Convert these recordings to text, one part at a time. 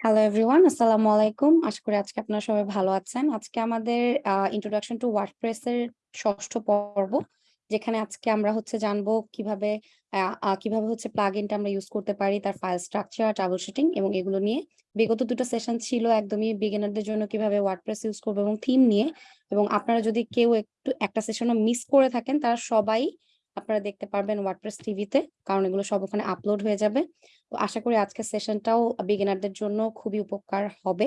Hello everyone, আসসালামু আলাইকুম। আশা করি আজকে আপনারা সবাই ভালো আছেন। আজকে আমাদের ইন্ট্রোডাকশন টু ওয়ার্ডপ্রেস এর ৬ষ্ঠ পর্ব। যেখানে আজকে আমরা হচ্ছে জানব কীভাবে কীভাবে হচ্ছে প্লাগইনটা আমরা ইউজ করতে পারি, তার ফাইল স্ট্রাকচার, ট্রাবল শুটিং এবং এগুলো নিয়ে। বিগত ২ টা সেশন ছিল একদমই বিগিনারদের জন্য কীভাবে ওয়ার্ডপ্রেস ইউজ করব এবং থিম নিয়ে। এবং আপনারা যদি কেউ একটু একটা সেশনও মিস করে থাকেন তারা সবাই আপনারা দেখতে পারবেন ওয়ার্ডপ্রেস টিভিতে। কারণ এগুলো সব ওখানে আপলোড হয়ে যাবে। তো আশা করি আজকের সেশনটাও বিগিনারদের জন্য খুবই উপকার হবে।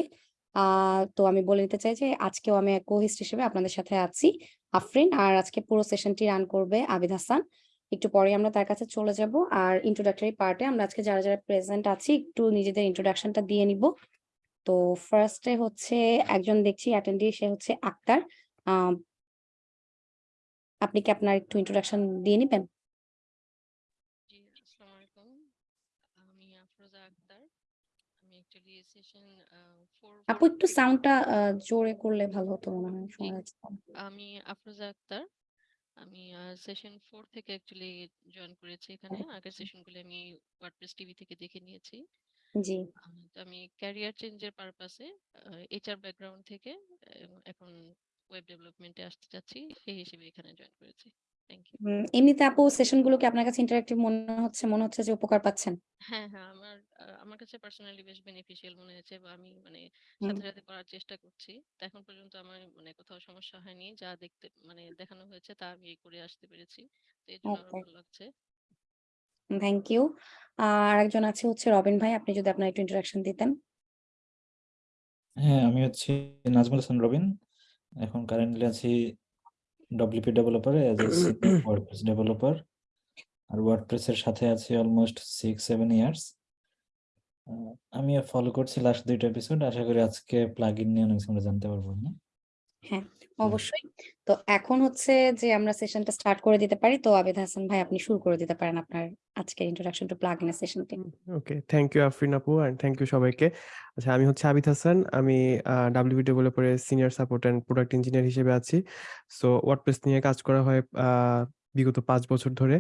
তো আমি বলে নিতে চাই যে আজকেও আমি কো-হোস্ট হিসেবে আপনাদের সাথে আছি আফরিন। আর আজকে পুরো সেশনটি রান করবে আবিদ হাসান। একটু পরেই আমরা তার কাছে চলে যাব। আর ইন্ট্রোডাক্টরি পার্টে আমরা আজকে যারা, যারা প্রেজেন্ট আছি একটু নিজেদের ইন্ট্রোডাকশনটা দিয়ে নিব। তো ফার্স্টে হচ্ছে একজন দেখছি অ্যাটেন্ডি সে হচ্ছে আক্তার। আপনি কি আপনার একটু ইন্ট্রোডাকশন দিয়ে নিবেন? জি, আসসালামু আলাইকুম। আমি আফরোজা আক্তার। আমি সেশন আ 4 আপু একটু সাউন্ডটা জোরে করলে ভালো হতো মনে হয়। শোনা যাচ্ছে আমি আফরোজা আক্তার। আমি সেশন 4 থেকে অ্যাকচুয়ালি জয়েন করেছি এখানে। আগের সেশনগুলো আমি ওয়ার্ডপ্রেস টিভি থেকে দেখে নিয়েছি। জি। তো আমি ক্যারিয়ার চেঞ্জ এর পারপাসে এইচআর ব্যাকগ্রাউন্ড থেকে এখন ওয়েব ডেভেলপমেন্ট আসতে চাচ্ছি। সেই হিসেবে এখানে জয়েন করেছি। Thank you. এমনিতে আপু সেশনগুলো কি আপনার কাছে ইন্টারেক্টিভ মনে হচ্ছে? মনে হচ্ছে যে উপকার পাচ্ছেন? হ্যাঁ, হ্যাঁ, আমার আমার কাছে পার্সোনালি বেশ বেনিফিশিয়াল মনে হয়েছে বা আমি মানে সাথে, সাথে করার চেষ্টা করছি। এখন পর্যন্ত আমার মানে কোথাও সমস্যা হয়নি। যা দেখতে মানে দেখানো হয়েছে তা আমি করে আসতে পেরেছি। তো এজন্য আরও ভালো লাগছে। Thank you. আর আরেকজন আছে হচ্ছে রবিন ভাই। আপনি যদি আপনার একটু ইন্ট্রোডাকশন দিতেন। হ্যাঁ, আমি হচ্ছি নাজমুল হাসান রবিন। এখন কারেন্টলি আছি WP developer as as a WordPress developer. R WordPress এর সাথে আছি অলমোস্ট 6-7 ইয়ার্স। আমি ফলো করছি লাস্ট ২ টা এপিসোড। আশা করি আজকে প্লাগইন নিয়ে অনেক আমরা জানতে পারব, না? হ্যাঁ, অবশ্যই। তো এখন হচ্ছে যে আমরা সেশনটা স্টার্ট করে দিতে পারি। তো আবিদ হাসান ভাই আপনি শুরু করে দিতে পারেন আপনার আজকের ইন্ট্রোডাকশন টু প্লাগইন এর সেশনটি। ওকে। থ্যাংক ইউ আফরিন আপু অ্যান্ড থ্যাংক ইউ সবাইকে। আচ্ছা আমি হচ্ছে আবিদ হাসান। আমি আ WP ডেভেলপার এর senior support and product engineer হিসেবে আছি। সো ওয়ার্ডপ্রেস নিয়ে কাজ করা হয় বিগত পাঁচ বছর ধরে।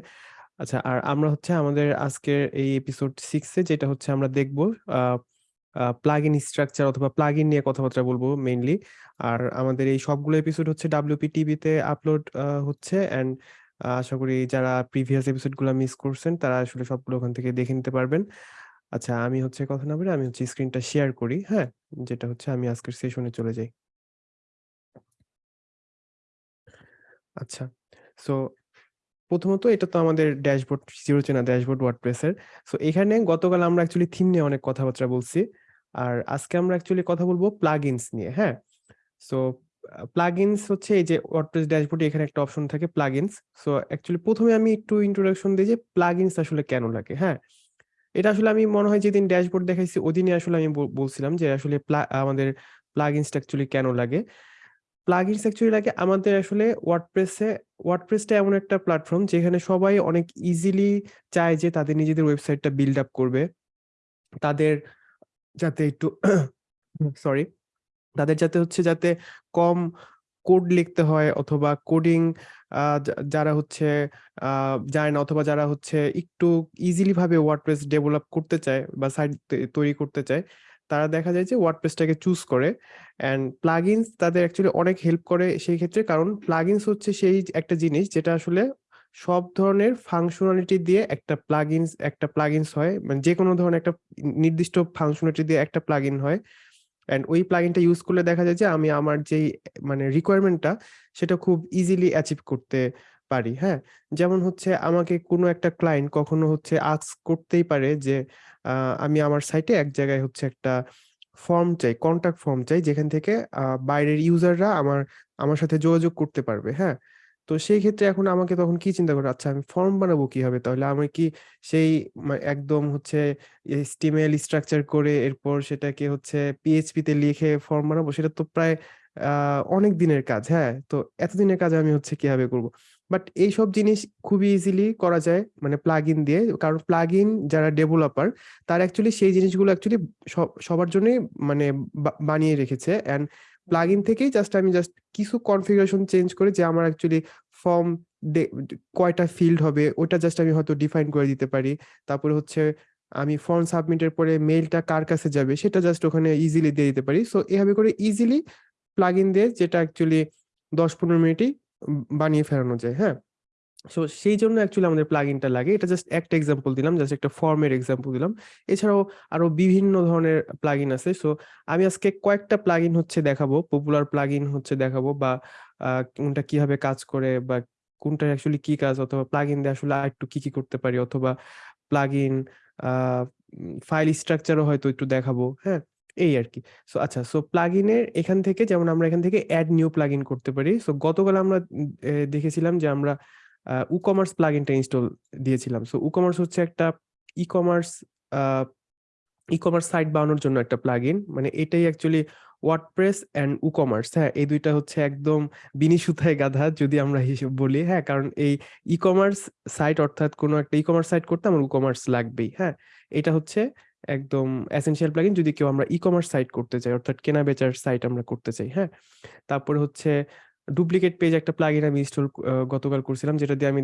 আচ্ছা আর আমরা হচ্ছে আমাদের আজকের এই এপিসোড 6 এ যেটা হচ্ছে আমরা দেখব আ প্লাগইন স্ট্রাকচার অথবা প্লাগইন নিয়ে কথাবার্তা বলব মেইনলি। আর আমাদের এই সবগুলো এপিসোড হচ্ছে WP টিভিতে আপলোড হচ্ছে অ্যান্ড আশা করি যারা প্রিভিয়াস এপিসোডগুলা মিস করছেন তারা আসলে সবগুলো ওখান থেকে দেখে নিতে পারবেন। আচ্ছা আমি হচ্ছে কথা না বলে আমি হচ্ছে স্ক্রিনটা শেয়ার করি, হ্যাঁ? যেটা হচ্ছে আমি আজকের সেশনে চলে যাই। আচ্ছা। সো প্রথমত এটা তো আমাদের ড্যাশবোর্ড জিরো চেনা ড্যাশবোর্ড ওয়ার্ডপ্রেস এর। সো এখানে গতকাল আমরা অ্যাকচুয়ালি থিম নিয়ে অনেক কথাবার্তা বলছি। আর আজকে আমরা অ্যাকচুয়ালি কথা বলব প্লাগইনস নিয়ে, হ্যাঁ? সো প্লাগইনস হচ্ছে এই যে ওয়ার্ডপ্রেস ড্যাশবোর্ডে এখানে একটা অপশন থাকে প্লাগইনস। সো অ্যাকচুয়ালি প্রথমে আমি একটু ইন্ট্রোডাকশন দেই যে প্লাগইনস আসলে কেন লাগে, হ্যাঁ? এটা আসলে আমি মনে হয় যেদিন ড্যাশবোর্ড দেখাইছি ওদিনই আসলে আমি বলছিলাম যে আসলে আমাদের প্লাগইনসটা অ্যাকচুয়ালি কেন লাগে? প্লাগইনস অ্যাকচুয়ালি লাগে আমাদের আসলে ওয়ার্ডপ্রেসে ওয়ার্ডপ্রেসটা এমন একটা প্ল্যাটফর্ম যেখানে সবাই অনেক ইজিলি চায় যে তাদের নিজেদের ওয়েবসাইটটা বিল্ড আপ করবে। তাদের যাতে একটু সরি তাদের যাতে হচ্ছে যাতে কম কোড লিখতে হয় অথবা কোডিং যারা হচ্ছে যায় না অথবা যারা হচ্ছে একটু ইজিলি ভাবে ওয়ার্ডপ্রেস ডেভেলপ করতে চায় বা সাইট তৈরি করতে চায়, তারা দেখা যায় যে ওয়ার্ডপ্রেসটাকে চুজ করে। অ্যান্ড প্লাগইনস তাদের অ্যাকচুয়ালি অনেক হেল্প করে সেই ক্ষেত্রে কারণ প্লাগইনস হচ্ছে সেই একটা জিনিস যেটা আসলে সব ধরনের ফাংশনালিটি দিয়ে একটা প্লাগইনস একটা প্লাগইনস হয়। মানে যেকোনো ধরনের একটা নির্দিষ্ট ফাংশনালিটি দিয়ে একটা প্লাগইন হয়। অ্যান্ড ওই প্লাগইনটা ইউজ করলে দেখা যায় যে আমি আমার যেই মানে রিকোয়ারমেন্টটা সেটা খুব ইজিলি অ্যাচিভ করতে পারি, হ্যাঁ? যেমন হচ্ছে আমাকে কোনো একটা ক্লায়েন্ট কখনো হচ্ছে আস্ক করতেই পারে যে আমি আমার সাইটে এক জায়গায় হচ্ছে একটা ফর্ম চাই, কনট্যাক্ট ফর্ম চাই যেখান থেকে বাইরের ইউজাররা আমার আমার সাথে যোগাযোগ করতে পারবে, হ্যাঁ? তো সেই ক্ষেত্রে এখন আমাকে তখন কি চিন্তা করে আচ্ছা আমি ফর্ম বানাবো কীভাবে? তাহলে আমি কি সেই একদম হচ্ছে স্টিমেল স্ট্রাকচার করে এরপর সেটাকে হচ্ছে PHP তে লিখে ফর্ম বানাবো? সেটা তো প্রায় অনেক দিনের কাজ, হ্যাঁ? তো এতদিনের কাজ আমি হচ্ছে কীভাবে করব? বাট এইসব জিনিস খুবই ইজিলি করা যায় মানে প্লাগইন দিয়ে। কারণ প্লাগইন যারা ডেভেলপার তারা অ্যাকচুয়ালি সেই জিনিসগুলো অ্যাকচুয়ালি সবার জন্যই মানে বানিয়ে রেখেছে। অ্যান্ড প্লাগইন থেকেই জাস্ট আমি জাস্ট কিছু কনফিগারেশন চেঞ্জ করে যে আমার অ্যাকচুয়ালি ফর্ম কয়টা ফিল্ড হবে, ওটা জাস্ট আমি হয়তো ডিফাইন করে দিতে পারি। তারপরে হচ্ছে আমি ফর্ম সাবমিটের পরে মেলটা কার কাছে যাবে, সেটা জাস্ট ওখানে ইজিলি দিয়ে দিতে পারি সো এভাবে করে ইজিলি প্লাগ ইন দিয়ে যেটা অ্যাকচুয়ালি দশ পনেরো মিনিটই বানিয়ে ফেরানো যায় হ্যাঁ সো সেই জন্য অ্যাকচুয়ালি আমাদের প্লাগ ইনটা লাগে। এটা জাস্ট একটা এক্সাম্পল দিলাম জাস্ট একটা ফর্মের এক্সাম্পল দিলাম। এছাড়াও আরও বিভিন্ন ধরনের প্লাগ ইন আছে। সো আমি আজকে কয়েকটা প্লাগ ইন হচ্ছে দেখাবো। পপুলার প্লাগ ইন হচ্ছে দেখাবো বা কোনটা কীভাবে কাজ করে বা কোনটা অ্যাকচুয়ালি কি কাজ? অথবা প্লাগ ইন দিয়ে আসলে একটু কি কি করতে পারি? অথবা প্লাগ ইন ফাইল স্ট্রাকচারও হয়তো একটু দেখাবো। হ্যাঁ এই আর কি। সো আচ্ছা সো প্লাগ ইনের এখান থেকে, যেমন আমরা এখান থেকে অ্যাড নিউ প্লাগ ইন করতে পারি। সো গতকাল আমরা দেখেছিলাম যে আমরা ই কমার্স প্লাগ ইনটা ইনস্টল দিয়েছিলাম। সো ই কমার্স হচ্ছে একটা e commerce e commerce site বানানোর জন্য একটা প্লাগ ইন মানে এটাই actually WordPress and e commerce হ্যাঁ এই দুইটা হচ্ছে একদম বিনি সুতায় গাধা, যদি আমরা হিসেব বলি। হ্যাঁ কারণ এই ই কমার্স সাইট অর্থাৎ কোনো একটা ই কমার্স সাইট করতে আমার ই কমার্স লাগবেই। হ্যাঁ এটা হচ্ছে একদম এসেনশিয়াল প্লাগইন যদি কেউ আমরা ই কমার্স সাইট করতে চাই, অর্থাৎ কেনা বেচার সাইট আমরা করতে চাই। হ্যাঁ তারপরে হচ্ছে ডুপ্লিকেট পেজ একটা প্লাগইন আমি ইনস্টল গতকাল করছিলাম, যেটা দিয়ে আমি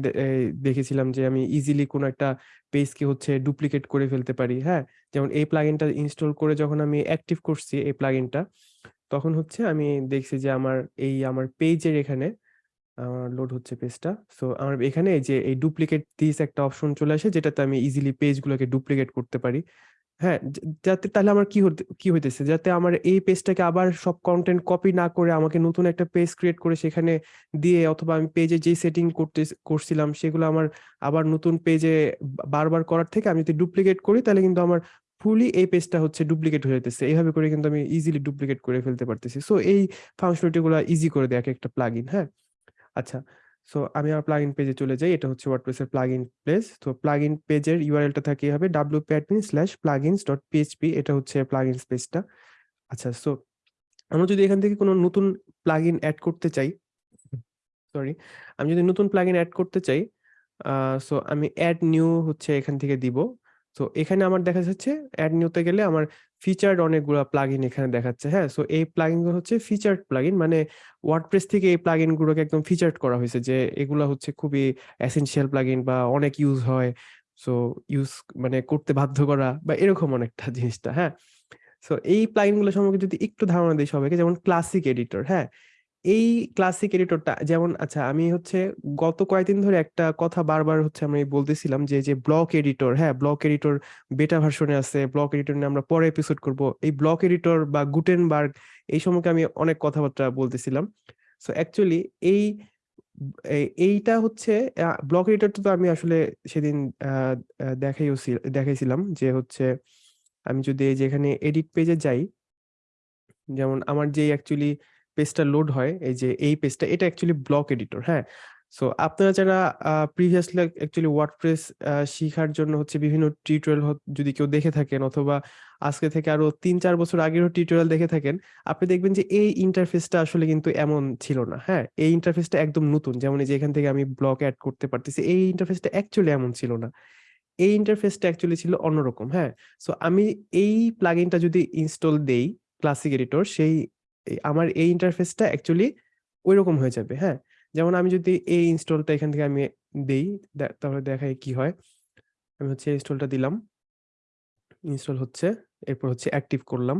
দেখেছিলাম যে আমি ইজিলি কোনো একটা পেজকে হচ্ছে ডুপ্লিকেট করে ফেলতে পারি হ্যাঁ? যেমন এই প্লাগইনটা ইনস্টল করে যখন আমি অ্যাক্টিভ করছি এই প্লাগইনটা তখন হচ্ছে আমি দেখছি যে আমার এই আমার পেজের এখানে, আমার লোড হচ্ছে পেজটা সো আমার এখানে যে এই ডুপ্লিকেট দিস একটা অপশন চলে আসে, যেটাতে আমি ইজিলি পেজগুলোকে ডুপ্লিকেট করতে পারি। হ্যাঁ যাতে তাহলে আমার কি হতে, কি হইতেছে? যাতে আমার এই পেজটাকে আবার সব কন্টেন্ট কপি না করে আমাকে নতুন একটা পেজ ক্রিয়েট করে সেখানে দিয়ে অথবা আমি পেজে যে সেটিং করতে করছিলাম সেগুলো আমার আবার নতুন পেজে বারবার করার থেকে আমি যদি ডুপ্লিকেট করি তাহলে কিন্তু আমার ফুলি এই পেজটা হচ্ছে ডুপ্লিকেট হয়ে যেতেছে এইভাবে করে কিন্তু আমি ইজিলি ডুপ্লিকেট করে ফেলতে পারতেছি। সো এই ফাংশনালিটি গুলো ইজি করে দেয় এক একটা প্লাগইন হ্যাঁ? আচ্ছা সো আমি আমার প্লাগইন পেজে চলে যাই। এটা হচ্ছে ওয়ার্ডপ্রেসের প্লাগইন প্লেস তো প্লাগইন পেজের ইউআরএলটা থাকে হবে wp admin slash plugins dot PHP এটা হচ্ছে প্লাগইন পেজটা আচ্ছা সো আমরা যদি এখান থেকে কোনো নতুন প্লাগইন অ্যাড করতে চাই সরি আমি যদি নতুন প্লাগইন অ্যাড করতে চাই সো আমি অ্যাড নিউ হচ্ছে এখান থেকে দিব। তো এখানে আমার দেখা যাচ্ছে অ্যাড নিউতে গেলে আমার ফিচার্ড অনেকগুলো প্লাগইন এখানে দেখাচ্ছে হ্যাঁ? সো এই প্লাগইনগুলো হচ্ছে ফিচার্ড প্লাগইন মানে ওয়ার্ডপ্রেস থেকে এই প্লাগইন গুলোকে একদম ফিচার্ড করা হয়েছে যে এগুলো হচ্ছে খুবই এসেনশিয়াল প্লাগইন বা অনেক ইউজ হয়। সো ইউজ মানে করতে বাধ্য করা বা এরকম অনেকটা জিনিসটা হ্যাঁ? সো এই প্লাগইনগুলো সম্পর্কে যদি একটু ধারণা দিই সবাইকে, যেমন ক্লাসিক এডিটর হ্যাঁ? এই ক্লাসিক এডিটরটা যেমন আচ্ছা আমি হচ্ছে গত কয়েকদিন ধরে একটা কথা বারবার হচ্ছে আমি বলতেছিলাম যে যে ব্লক এডিটর হ্যাঁ ব্লক এডিটর বেটা ভার্সনে আছে ব্লক এডিটর নিয়ে আমরা পরে এপিসোড করব। এই ব্লক এডিটর বা গুটেনবার্গ এই সম্পর্কে আমি অনেক কথাবার্তা বলতেছিলাম। সো অ্যাকচুয়ালি এই এই- এইটা হচ্ছে ব্লক এডিটরটা তো আমি আসলে সেদিন দেখাইও দেখাইছিলাম যে হচ্ছে আমি যদি এই যে এখানে এডিট পেজে যাই, যেমন আমার যে অ্যাকচুয়ালি পেজটা লোড হয়, এই যে এই পেজটা এটা অ্যাকচুয়ালি ব্লক এডিটর হ্যাঁ? সো আপনারা যারা প্রিভিয়াসলি অ্যাকচুয়ালি ওয়ার্ডপ্রেস শেখার জন্য হচ্ছে বিভিন্ন টিউটোরিয়াল যদি কেউ দেখে থাকেন অথবা আজকে থেকে আরও তিন চার বছর আগেরও টিউটোরিয়াল দেখে থাকেন, আপনি দেখবেন যে এই ইন্টারফেসটা আসলে কিন্তু এমন ছিল না হ্যাঁ? এই ইন্টারফেসটা একদম নতুন, যেমন এই যে এখান থেকে আমি ব্লক অ্যাড করতে পারতেছি, এই ইন্টারফেসটা অ্যাকচুয়ালি এমন ছিল না। এই ইন্টারফেসটা অ্যাকচুয়ালি ছিল অন্যরকম হ্যাঁ? সো আমি এই প্লাগইনটা যদি ইনস্টল দেই ক্লাসিক এডিটর সেই আমার এই ইন্টারফেসটা অ্যাকচুয়ালি ওই রকম হয়ে যাবে হ্যাঁ? যেমন আমি যদি এই ইনস্টলটা এখান থেকে আমি দেই তাহলে দেখাই কি হয়। আমি হচ্ছে ইনস্টলটা দিলাম ইনস্টল হচ্ছে, এরপর হচ্ছে অ্যাক্টিভ করলাম।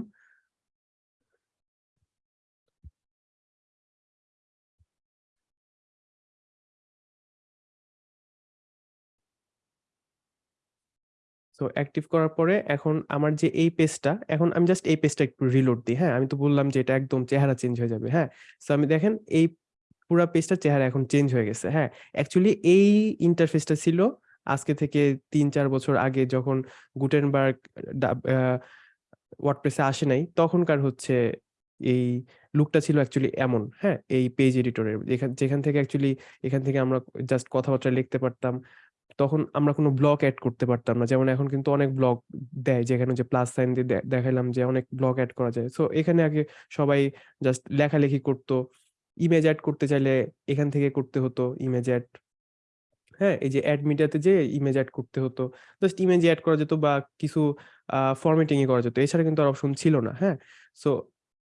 সো অ্যাক্টিভ করার পরে এখন আমার যে এই পেজটা এখন আমি জাস্ট এই পেজটা একটু রিলোড দিই হ্যাঁ? আমি তো বললাম যে এটা একদম চেহারা চেঞ্জ হয়ে যাবে হ্যাঁ? সো আমি দেখেন এই পুরা পেজটার চেহারা এখন চেঞ্জ হয়ে গেছে হ্যাঁ? অ্যাকচুয়ালি এই ইন্টারফেসটা ছিল আজকে থেকে তিন চার বছর আগে যখন গুটেনবার্গ ওয়ার্ডপ্রেসে আসে নাই, তখনকার হচ্ছে এই লুকটা ছিল অ্যাকচুয়ালি এমন হ্যাঁ? এই পেজ এডিটরের যেখান যেখান থেকে অ্যাকচুয়ালি এখান থেকে আমরা জাস্ট কথাবার্তা লিখতে পারতাম তখন আমরা কোনো ব্লক অ্যাড করতে পারতাম না। যেমন এখন কিন্তু অনেক ব্লক দেয় যেখানে যে প্লাস সাইন দিয়ে দেখাইলাম যে অনেক ব্লক অ্যাড করা যায়। সো এখানে আগে সবাই জাস্ট লেখালেখি করতো। ইমেজ অ্যাড করতে চাইলে এখান থেকে করতে হতো ইমেজ অ্যাড হ্যাঁ এই যে অ্যাড মিডিয়াতে যে ইমেজ অ্যাড করতে হতো। জাস্ট ইমেজ অ্যাড করা যেত বা কিছু ফরম্যাটিং এ করা যেত। এছাড়া কিন্তু আর অপশন ছিল না। হ্যাঁ সো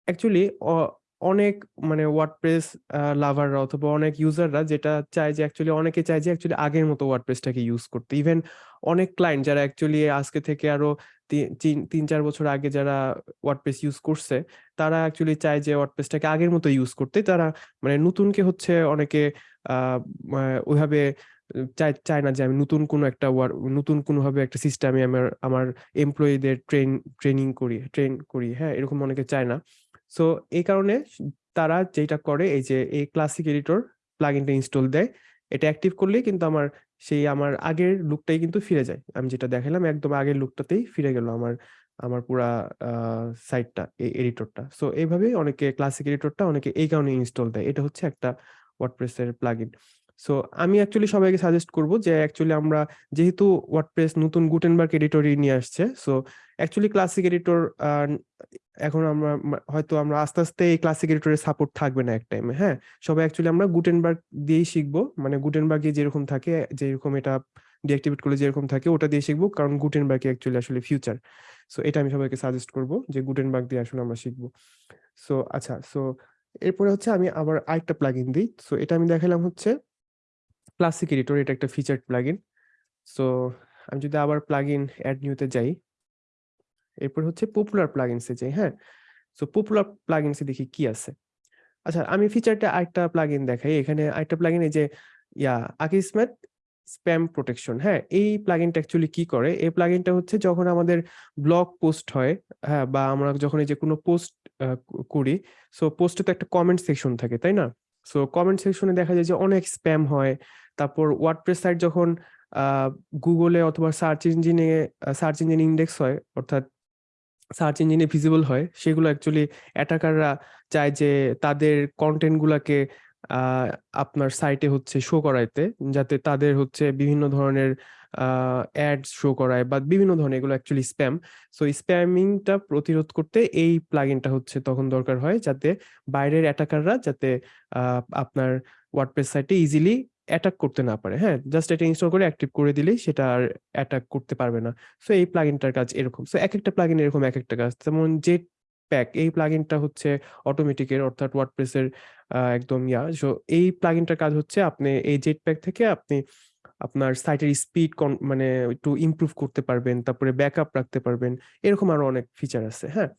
অ্যাকচুয়ালি অনেক মানে ওয়ার্ডপ্রেস লাভাররা অথবা অনেক ইউজাররা যেটা চায় যে অ্যাকচুয়ালি অনেকে চায় যে অ্যাকচুয়ালি আগের মতো ওয়ার্ডপ্রেসটাকে ইউজ করতে। ইভেন অনেক ক্লায়েন্ট যারা অ্যাকচুয়ালি আজকে থেকে আরও তিন চার বছর আগে যারা ওয়ার্ডপ্রেস ইউজ করছে, তারা অ্যাকচুয়ালি চায় যে ওয়ার্ডপ্রেসটাকে আগের মতো ইউজ করতে। তারা মানে নতুনকে হচ্ছে অনেকে আহ ওইভাবে চায় চায় না যে আমি নতুন কোনো একটা নতুন কোনোভাবে একটা সিস্টেমে আমার আমার এমপ্লয়ীদের ট্রেন ট্রেনিং করি ট্রেন করি। হ্যাঁ এরকম অনেকে চায় না। সো এই কারণে তারা যেটা করে, এই যে, এই ক্লাসিক এডিটর প্লাগইনটা ইনস্টল দেয়, এটা অ্যাক্টিভ করলেই কিন্তু আমার সেই আমার আগের লুকটাই কিন্তু ফিরে যায়। আমি যেটা দেখালাম একদম আগের লুকটাতেই ফিরে গেল আমার আমার পুরা সাইটটা এই এডিটরটা সো এইভাবেই অনেকে ক্লাসিক এডিটরটা অনেকে এই কারণে ইনস্টল দেয়। এটা হচ্ছে একটা ওয়ার্ডপ্রেসের প্লাগইন সো আমি অ্যাকচুয়ালি সবাইকে সাজেস্ট করব যে অ্যাকচুয়ালি আমরা যেহেতু ওয়ার্ডপ্রেস নতুন গুটেনবার্গ এডিটরই নিয়ে আসছে সো অ্যাকচুয়ালি ক্লাসিক এডিটর এখন আমরা হয়তো আমরা আস্তে আস্তে এই ক্লাসিক এডিটরের সাপোর্ট থাকবে না এক টাইমে হ্যাঁ? সবাই অ্যাকচুয়ালি আমরা গুটেনবার্গ দিয়েই শিখব মানে গুটেনবার্গে যেরকম থাকে, যেরকম এটা ডিঅ্যাক্টিভেট করলে যেরকম থাকে, ওটা দিয়ে শিখব, কারণ গুটেনবার্গ অ্যাকচুয়ালি আসলে ফিউচার সো এটা আমি সবাইকে সাজেস্ট করব যে গুটেনবার্গ দিয়ে আসলে আমরা শিখব। সো আচ্ছা সো এরপরে হচ্ছে আমি আবার আরেকটা প্লাগইন দিই। সো এটা আমি দেখালাম হচ্ছে ক্লাসিক এডিটর এটা একটা ফিচার্ড প্লাগইন সো আমি যদি আবার প্লাগইন অ্যাড নিউতে যাই, এরপর হচ্ছে পপুলার প্লাগইনসে যাই হ্যাঁ? সো পপুলার প্লাগইনসে দেখি কি আছে। আচ্ছা আমি ফিচারটা আরেকটা প্লাগইন দেখাই। এখানে আরেকটা প্লাগইন এই যে, ইয়া আকিসমেট স্প্যাম প্রোটেকশন হ্যাঁ? এই প্লাগইনটা অ্যাকচুয়ালি কি করে? এই প্লাগইনটা হচ্ছে যখন আমাদের ব্লগ পোস্ট হয় হ্যাঁ বা আমরা যখন এই যে কোনো পোস্ট করি সো পোস্টে তো একটা কমেন্ট সেকশন থাকে, তাই না? সো কমেন্ট সেকশনে দেখা যায় যে অনেক স্প্যাম হয় তারপর ওয়ার্ডপ্রেস সাইট যখন গুগলে অথবা সার্চ ইঞ্জিনে সার্চ ইঞ্জিন ইন্ডেক্স হয়, অর্থাৎ সার্চ ইঞ্জিনে ভিজিবল হয়, সেগুলো অ্যাকচুয়ালি অ্যাটাকাররা চায় যে তাদের কন্টেন্টগুলোকে আপনার সাইটে হচ্ছে শো করাইতে, যাতে তাদের হচ্ছে বিভিন্ন ধরনের অ্যাড শো করায় বা বিভিন্ন ধরনের এগুলো অ্যাকচুয়ালি স্প্যাম সো স্প্যামিংটা প্রতিরোধ করতে এই প্লাগইনটা হচ্ছে তখন দরকার হয়, যাতে বাইরের অ্যাটাকাররা যাতে আপনার ওয়ার্ডপ্রেস সাইটে ইজিলি অ্যাটাক করতে না পারে হ্যাঁ? জাস্ট এটা ইনস্টল করে অ্যাক্টিভ করে দিলেই সেটা আর অ্যাটাক করতে পারবে না। সো এই প্লাগইনটার কাজ এরকম। সো এক একটা প্লাগইন এরকম এক একটা কাজ। যেমন জেট প্যাক এই প্লাগইনটা হচ্ছে অটোমেটিকের অর্থাৎ ওয়ার্ডপ্রেসের একদম ইয়া। সো এই প্লাগইনটার কাজ হচ্ছে আপনি এই জেট প্যাক থেকে আপনি আপনার সাইটের স্পিড মানে একটু ইমপ্রুভ করতে পারবেন, তারপরে ব্যাকআপ রাখতে পারবেন। এরকম আরও অনেক ফিচার আছে হ্যাঁ?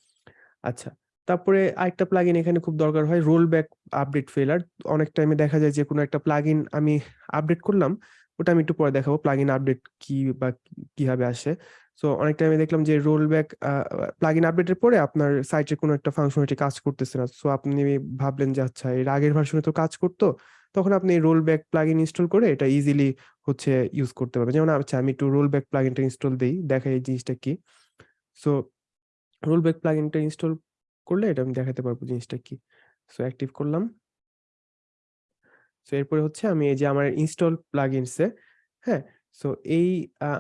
আচ্ছা। তারপরে আরেকটা প্লাগইন এখানে খুব দরকার হয় রোল ব্যাক আপডেট ফেলার অনেক টাইমে দেখা যায় যে, কোনো একটা প্লাগইন আমি আপডেট করলাম, ওটা আমি একটু পরে দেখাবো প্লাগইন আপডেট কি বা কীভাবে আসে। সো অনেক টাইমে দেখলাম যে রোল ব্যাক প্লাগইন আপডেটের পরে আপনার সাইটে কোনো একটা ফাংশনালিটি কাজ করতেছে না। সো আপনি ভাবলেন যে আচ্ছা এর আগের ভার্সনে তো কাজ করতো। তখন আপনি রোল ব্যাক প্লাগইন ইনস্টল করে এটা ইজিলি হচ্ছে ইউজ করতে পারবেন। যেমন আচ্ছা আমি একটু রোল ব্যাক প্লাগইনটা ইনস্টল দিই, দেখাই এই জিনিসটা কি? সো রোল ব্যাক প্লাগইনটা ইনস্টল করলে এটা আমি দেখাতে পারব জিনিসটা কি। সো অ্যাক্টিভ করলাম। সো এরপরে হচ্ছে আমি এই যে আমার ইনস্টল প্লাগইনসে হ্যাঁ? সো এই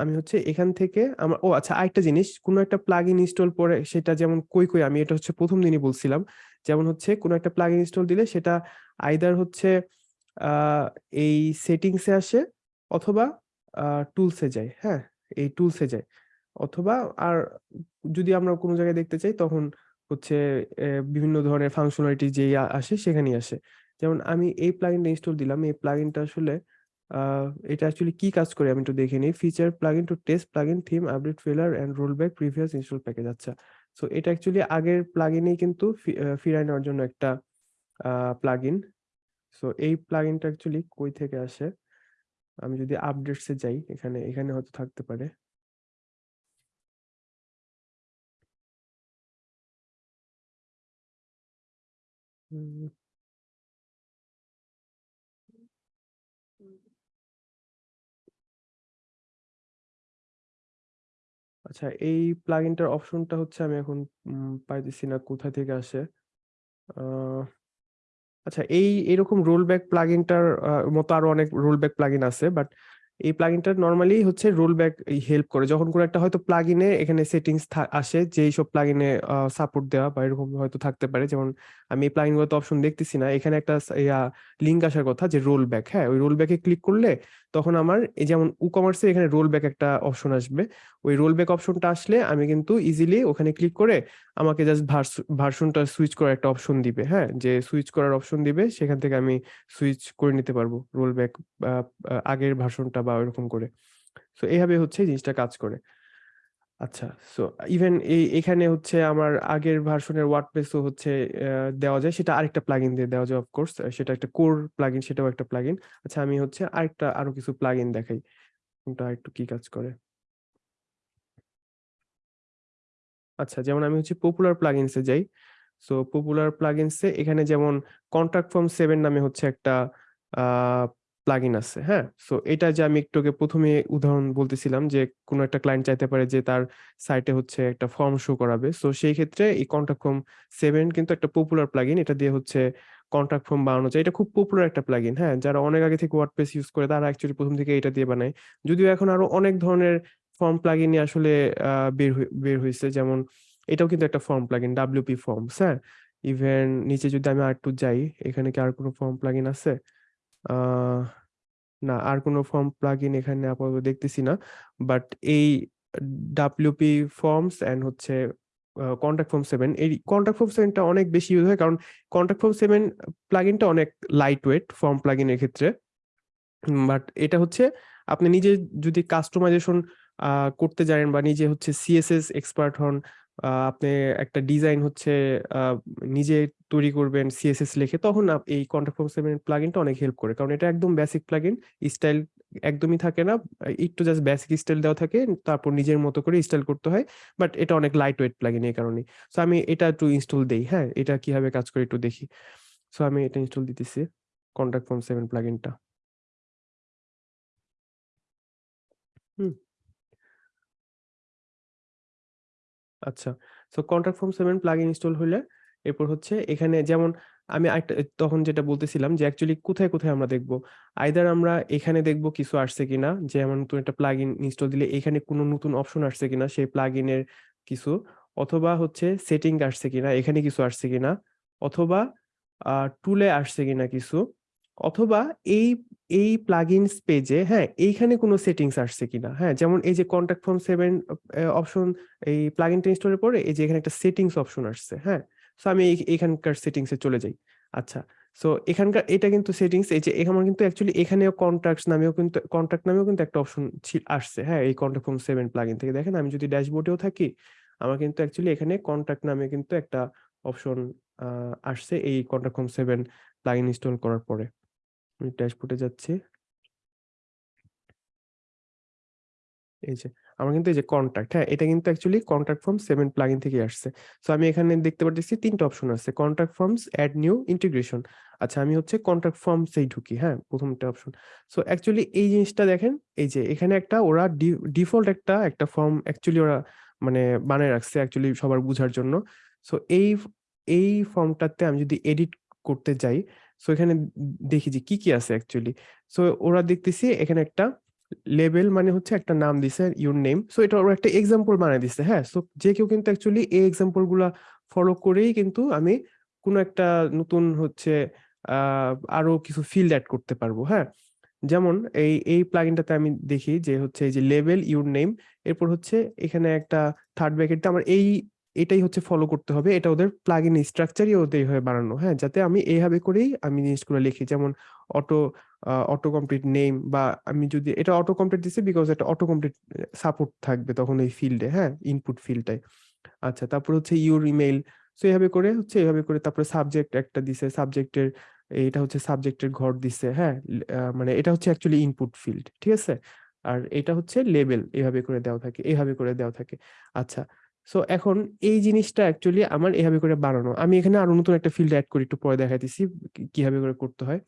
আমি হচ্ছে এখান থেকে আমার, ও আচ্ছা আরেকটা জিনিস, কোনো একটা প্লাগইন ইনস্টল পরে সেটা যেমন কই কই, আমি এটা হচ্ছে প্রথম দিনই বলছিলাম। যেমন হচ্ছে কোনো একটা প্লাগইন ইনস্টল দিলে সেটা আইদার হচ্ছে এই সেটিংসে আসে অথবা টুলসে যায় হ্যাঁ? এই টুলসে যায়। অথবা, আর যদি আমরা কোনো জায়গায় দেখতে চাই, তখন হচ্ছে বিভিন্ন ধরনের ফাংশনালিটি যে আসে সেখানেই আসে। যেমন আমি এই প্লাগইনটা ইনস্টল দিলাম, এই প্লাগইনটা আসলে এটা অ্যাকচুয়ালি কি কাজ করে আমি একটু দেখে নিই। Feature plugin to test plugin theme update failure and roll back previous install package আচ্ছা। সো এটা অ্যাকচুয়ালি আগের প্লাগিনেই কিন্তু ফিরায় নেওয়ার জন্য একটা প্লাগইন সো এই প্লাগইনটা অ্যাকচুয়ালি কই থেকে আসে? আমি যদি আপডেটসে যাই, এখানে এখানে হয়তো থাকতে পারে। আচ্ছা এই প্লাগইনটার অপশনটা হচ্ছে আমি এখন পাইতেছি না কোথা থেকে আসে। আচ্ছা এই, এরকম রোল ব্যাক প্লাগইনটার মতো আরও অনেক রোল ব্যাক প্লাগইন আছে বাট এই প্লাগইনটা নর্মালি হচ্ছে রোল ব্যাক হেল্প করে। যখন কোনো একটা হয়তো প্লাগিনে এখানে সেটিংস আসে যে এইসব প্লাগিনে সাপোর্ট দেওয়া বা এরকম হয়তো থাকতে পারে, যেমন আমি এই প্লাগইনগুলোতে অপশন দেখতেছি না। এখানে একটা লিঙ্ক আসার কথা যে রোল ব্যাক হ্যাঁ? ওই রোল ব্যাকে ক্লিক করলে তখন আমার এই যেমন উ কমার্সে এখানে রোল ব্যাক একটা অপশন আসবে। ওই রোল ব্যাক অপশনটা আসলে আমি কিন্তু ইজিলি ওখানে ক্লিক করে আমাকে জাস্ট ভার্সনটা সুইচ করার একটা অপশন দিবে হ্যাঁ? যে সুইচ করার অপশন দিবে, সেখান থেকে আমি সুইচ করে নিতে পারব রোল ব্যাক আগের ভার্সনটা বা ওইরকম করে। সো এইভাবে হচ্ছে জিনিসটা কাজ করে। আচ্ছা সো ইভেন এই, এখানে হচ্ছে আমার আগের ভার্সনের ওয়ার্ডপ্রেসও হচ্ছে দেওয়া যায়। সেটা আরেকটা প্লাগইন দিয়ে দেওয়া যায় অফকোর্স সেটা একটা কোর প্লাগইন সেটাও একটা প্লাগইন আচ্ছা আমি হচ্ছে আরেকটা আরও কিছু প্লাগইন দেখাই, কোনটা একটু কি কাজ করে? আচ্ছা যেমন আমি হচ্ছে পপুলার প্লাগইনসে যাই। সো পপুলার প্লাগইনসে এখানে যেমন কন্ট্রাক্ট ফর্ম সেভেন নামে হচ্ছে একটা প্লাগইন আছে হ্যাঁ? সো এটা যে আমি একটু প্রথমে উদাহরণ বলতেছিলাম যে কোনো একটা ক্লায়েন্ট চাইতে পারে যে তার সাইটে হচ্ছে একটা ফর্ম শো করাবে। সো সেই ক্ষেত্রে এই কন্ট্রাক্ট ফর্ম সেভেন কিন্তু একটা পপুলার প্লাগইন এটা দিয়ে হচ্ছে কন্ট্রাক্ট ফর্ম বানানো যায়। এটা খুব পপুলার একটা প্লাগইন হ্যাঁ? যারা অনেক আগে থেকে ওয়ার্ডপ্রেস ইউজ করে, তারা অ্যাকচুয়ালি প্রথম থেকে এটা দিয়ে বানায়। যদিও এখন আরও অনেক ধরনের ফর্ম প্লাগইন আসলে বের বের হয়েছে যেমন এটাও কিন্তু একটা ফর্ম প্লাগইন ডাব্লিউপি ফর্মস হ্যাঁ? ইভেন নিচে যদি আমি আর একটু যাই, এখানে কি আর কোনো ফর্ম প্লাগইন আছে? না, আর কোনো ফর্ম প্লাগিন এখানে আপাতত দেখতেছি না। বাট এই ডাব্লিউপি ফর্মস অ্যান্ড হচ্ছে কন্ট্যাক্ট ফর্ম সেভেন এই কন্ট্যাক্ট ফর্ম সেভেনটা অনেক বেশি ইউজ হয়। কারণ কন্ট্যাক্ট ফর্ম সেভেন প্লাগইনটা অনেক লাইট ওয়েট ফর্ম প্লাগইনের ক্ষেত্রে বাট এটা হচ্ছে, আপনি নিজে যদি কাস্টমাইজেশন করতে জানেন বা নিজে হচ্ছে সিএসএস এক্সপার্ট হন আপনি একটা ডিজাইন হচ্ছে নিজে তৈরি করবেন সিএসএস লিখে, তখন এই কন্ট্যাক্ট ফর্ম সেভেন প্লাগইনটা অনেক হেল্প করে। কারণ এটা একদম বেসিক প্লাগইন স্টাইল একদমই থাকে না, একটু জাস্ট বেসিক স্টাইল দেওয়া থাকে, তারপর নিজের মতো করে স্টাইল করতে হয় বাট এটা অনেক লাইট ওয়েট প্লাগইন এই কারণে সো আমি এটা একটু ইনস্টল দেই হ্যাঁ? এটা কীভাবে কাজ করে একটু দেখি। সো আমি এটা ইনস্টল দিতেছি কন্ট্যাক্ট ফর্ম সেভেন প্লাগইনটা হুম। আচ্ছা। So contract form seven plugin install হলে এরপর হচ্ছে এখানে যেমন আমি তখন যেটা বলতেছিলাম যে অ্যাকচুয়ালি কোথায় কোথায় আমরা দেখব? আইদার আমরা এখানে দেখব কিছু আসছে কিনা, যেমন নতুন একটা প্লাগইন ইনস্টল দিলে এখানে কোনো নতুন অপশন আসছে কিনা সেই প্লাগইনের কিছু, অথবা হচ্ছে সেটিং আসছে কিনা, এখানে কিছু আসছে কিনা, অথবা টুলে আসছে কিনা কিছু। অথবা এই এই প্লাগইনস পেজে হ্যাঁ এইখানে কোনো সেটিংস আসছে কিনা? হ্যাঁ যেমন এই যে কন্ট্যাক্ট ফর্ম সেভেন অপশন এই প্লাগইনটা ইনস্টলের পরে এই যে এখানে একটা সেটিংস অপশন আসছে হ্যাঁ? সো আমি এখানকার সেটিংসে চলে যাই। আচ্ছা সো এখানকার, এটা কিন্তু সেটিংস এই যে আমার কিন্তু অ্যাকচুয়ালি এখানেও কন্ট্যাক্টস নামেও কিন্তু কন্ট্যাক্ট নামেও কিন্তু একটা অপশন আসছে হ্যাঁ এই কন্ট্যাক্ট ফর্ম সেভেন প্লাগইন থেকে। দেখেন, আমি যদি ড্যাশবোর্ডেও থাকি, আমার কিন্তু অ্যাকচুয়ালি এখানে কন্ট্যাক্ট নামে কিন্তু একটা অপশন আসছে এই contact form seven plugin install করার পরে। আমি ড্যাশবোর্ডে যাচ্ছি। এই যে, আমার কিন্তু এই যে কন্ট্যাক্ট হ্যাঁ এটা কিন্তু actually contact form seven plugin থেকে আসছে। সো আমি এখানে দেখতে পাচ্ছি তিনটা অপশন আছে contact forms add new integration আচ্ছা আমি হচ্ছে কন্ট্যাক্ট ফর্মসেই ঢুকি হ্যাঁ প্রথমটা অপশন সো অ্যাকচুয়ালি এই জিনিসটা দেখেন, এই যে এখানে একটা ওরা ডিফল্ট একটা একটা ফর্ম অ্যাকচুয়ালি ওরা মানে বানায় রাখছে অ্যাকচুয়ালি সবার বোঝার জন্য। সো এই এই ফর্মটাতে আমি যদি এডিট করতে যাই সো এখানে দেখি যে কি কি আছে অ্যাকচুয়ালি সো ওরা দেখতেছি এখানে একটা লেবেল মানে হচ্ছে একটা নাম দিছে ইউর নেম সো এটা ওরা একটা এক্সাম্পল বানায় দিছে হ্যাঁ? সো যে কেউ কিন্তু অ্যাকচুয়ালি এই এক্সাম্পলগুলা ফলো করেই কিন্তু আমি কোনো একটা নতুন হচ্ছে আরও কিছু ফিল্ড অ্যাড করতে পারব হ্যাঁ? যেমন এই এই প্লাগইনটাতে আমি দেখি যে হচ্ছে এই যে লেভেল ইউর নেম এরপর হচ্ছে এখানে একটা থার্ড ব্র্যাকেটে আমার এই এটাই হচ্ছে ফলো করতে হবে। এটা ওদের প্লাগইন স্ট্রাকচারই ওদের হয়ে বানানো। হ্যাঁ যাতে আমি এইভাবে করেই আমি জিনিসগুলো লিখি। যেমন অটো অটো কমপ্লিট নেম বা আমি যদি, এটা অটো কমপ্লিট দিছি বিকজ এটা অটো কমপ্লিট সাপোর্ট থাকবে তখন এই ফিল্ডে হ্যাঁ ইনপুট ফিল্ডটাই আচ্ছা তারপর হচ্ছে ইউর ইমেইল সো এইভাবে করে হচ্ছে, এইভাবে করে তারপরে সাবজেক্ট একটা দিছে। সাবজেক্টের এটা হচ্ছে সাবজেক্টের ঘর দিছে হ্যাঁ মানে এটা হচ্ছে অ্যাকচুয়ালি ইনপুট ফিল্ড ঠিক আছে? আর এটা হচ্ছে লেবেল এইভাবে করে দেওয়া থাকে, এইভাবে করে দেওয়া থাকে। আচ্ছা সো এখন এই জিনিসটা অ্যাকচুয়ালি আমার এভাবে করে বানানো। আমি এখানে আরও নতুন একটা ফিল্ড অ্যাড করি, একটু পরে দেখাইতেছি কীভাবে করে করতে হয়।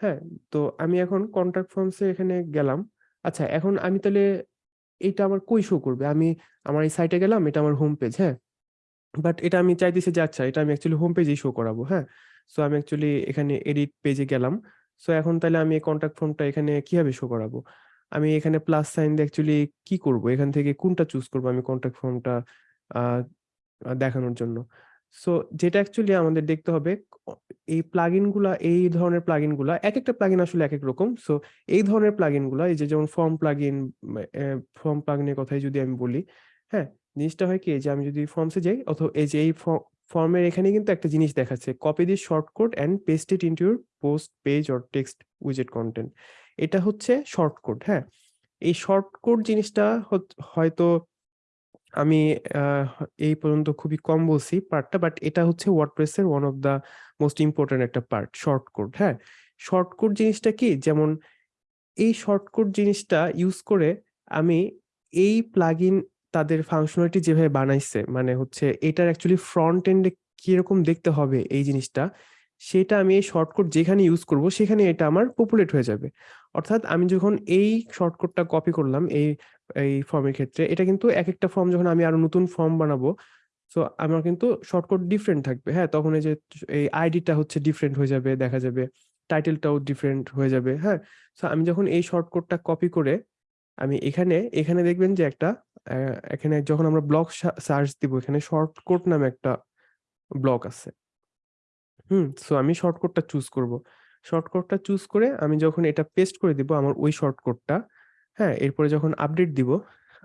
হ্যাঁ তো আমি এখন কন্ট্যাক্ট ফর্মসে এখানে গেলাম। আচ্ছা এখন আমি তাহলে এটা আমার কই শো করবে? আমি আমার এই সাইটে গেলাম, এটা আমার হোম পেজ হ্যাঁ? বাট এটা আমি চাইতেছি যে আচ্ছা এটা আমি অ্যাকচুয়ালি হোম পেজেই শো করাবো হ্যাঁ? সো আমি অ্যাকচুয়ালি এখানে এডিট পেজে গেলাম। সো এখন তাহলে আমি কন্ট্যাক্ট ফর্মটা এখানে কীভাবে শো করাবো? আমি এখানে প্লাস সাইন অ্যাকচুয়ালি কি করব? এখান থেকে কোনটা চুজ করব আমি কন্ট্যাক্ট ফর্মটা দেখানোর জন্য। সো যেটা অ্যাকচুয়ালি আমাদের দেখতে হবে এই প্লাগইনগুলা, এই ধরনের প্লাগইনগুলা এক একটা প্লাগইন আসলে এক এক রকম। সো এই ধরনের প্লাগইনগুলা, এই যে যেমন ফর্ম প্লাগইন ফর্ম প্লাগইনের কথাই যদি আমি বলি হ্যাঁ জিনিসটা হয় কি যে আমি যদি ফর্মসে যাই, অথবা এই যে এই ফর্মের এখানে কিন্তু একটা জিনিস দেখাচ্ছে copy this short code and paste it into your post page or text উইজেট content এটা হচ্ছে শর্ট কোড হ্যাঁ। এই শর্ট কোড জিনিসটা হয়তো আমি এই পর্যন্ত খুবই কম বলছি পার্টটা বাট এটা হচ্ছে ওয়ার্ডপ্রেসের one of the most important একটা পার্ট শর্ট কোড হ্যাঁ? শর্ট কোড জিনিসটা কি? যেমন এই শর্ট কোড জিনিসটা ইউজ করে আমি এই প্লাগইন তাদের ফাংশনালিটি যেভাবে বানাইছে মানে হচ্ছে এটার অ্যাকচুয়ালি ফ্রন্ট এন্ডে কীরকম দেখতে হবে এই জিনিসটা, সেটা আমি এই শর্টকাট যেখানে ইউজ করব, সেখানে এটা আমার পপুলেট হয়ে যাবে। অর্থাৎ আমি যখন এই শর্টকাটটা কপি করলাম, এই এই ফর্মের ক্ষেত্রে। এটা কিন্তু এক একটা ফর্ম যখন আমি আরও নতুন ফর্ম বানাবো সো আমার কিন্তু শর্টকাট ডিফারেন্ট থাকবে। হ্যাঁ তখন এই যে এই আইডিটা হচ্ছে ডিফারেন্ট হয়ে যাবে, দেখা যাবে। টাইটেলটাও ডিফারেন্ট হয়ে যাবে হ্যাঁ? সো আমি যখন এই শর্টকাটটা কপি করে, আমি এখানে এখানে দেখবেন যে একটা এখানে যখন আমরা ব্লক সার্চ দিব, এখানে শর্টকাট নামে একটা ব্লক আছে। হুম সো আমি শর্টকাটটা চুজ করব। শর্টকাটটা চুজ করে আমি যখন এটা পেস্ট করে দিব, আমার ওই শর্টকাটটা হ্যাঁ এরপরে যখন আপডেট দিব,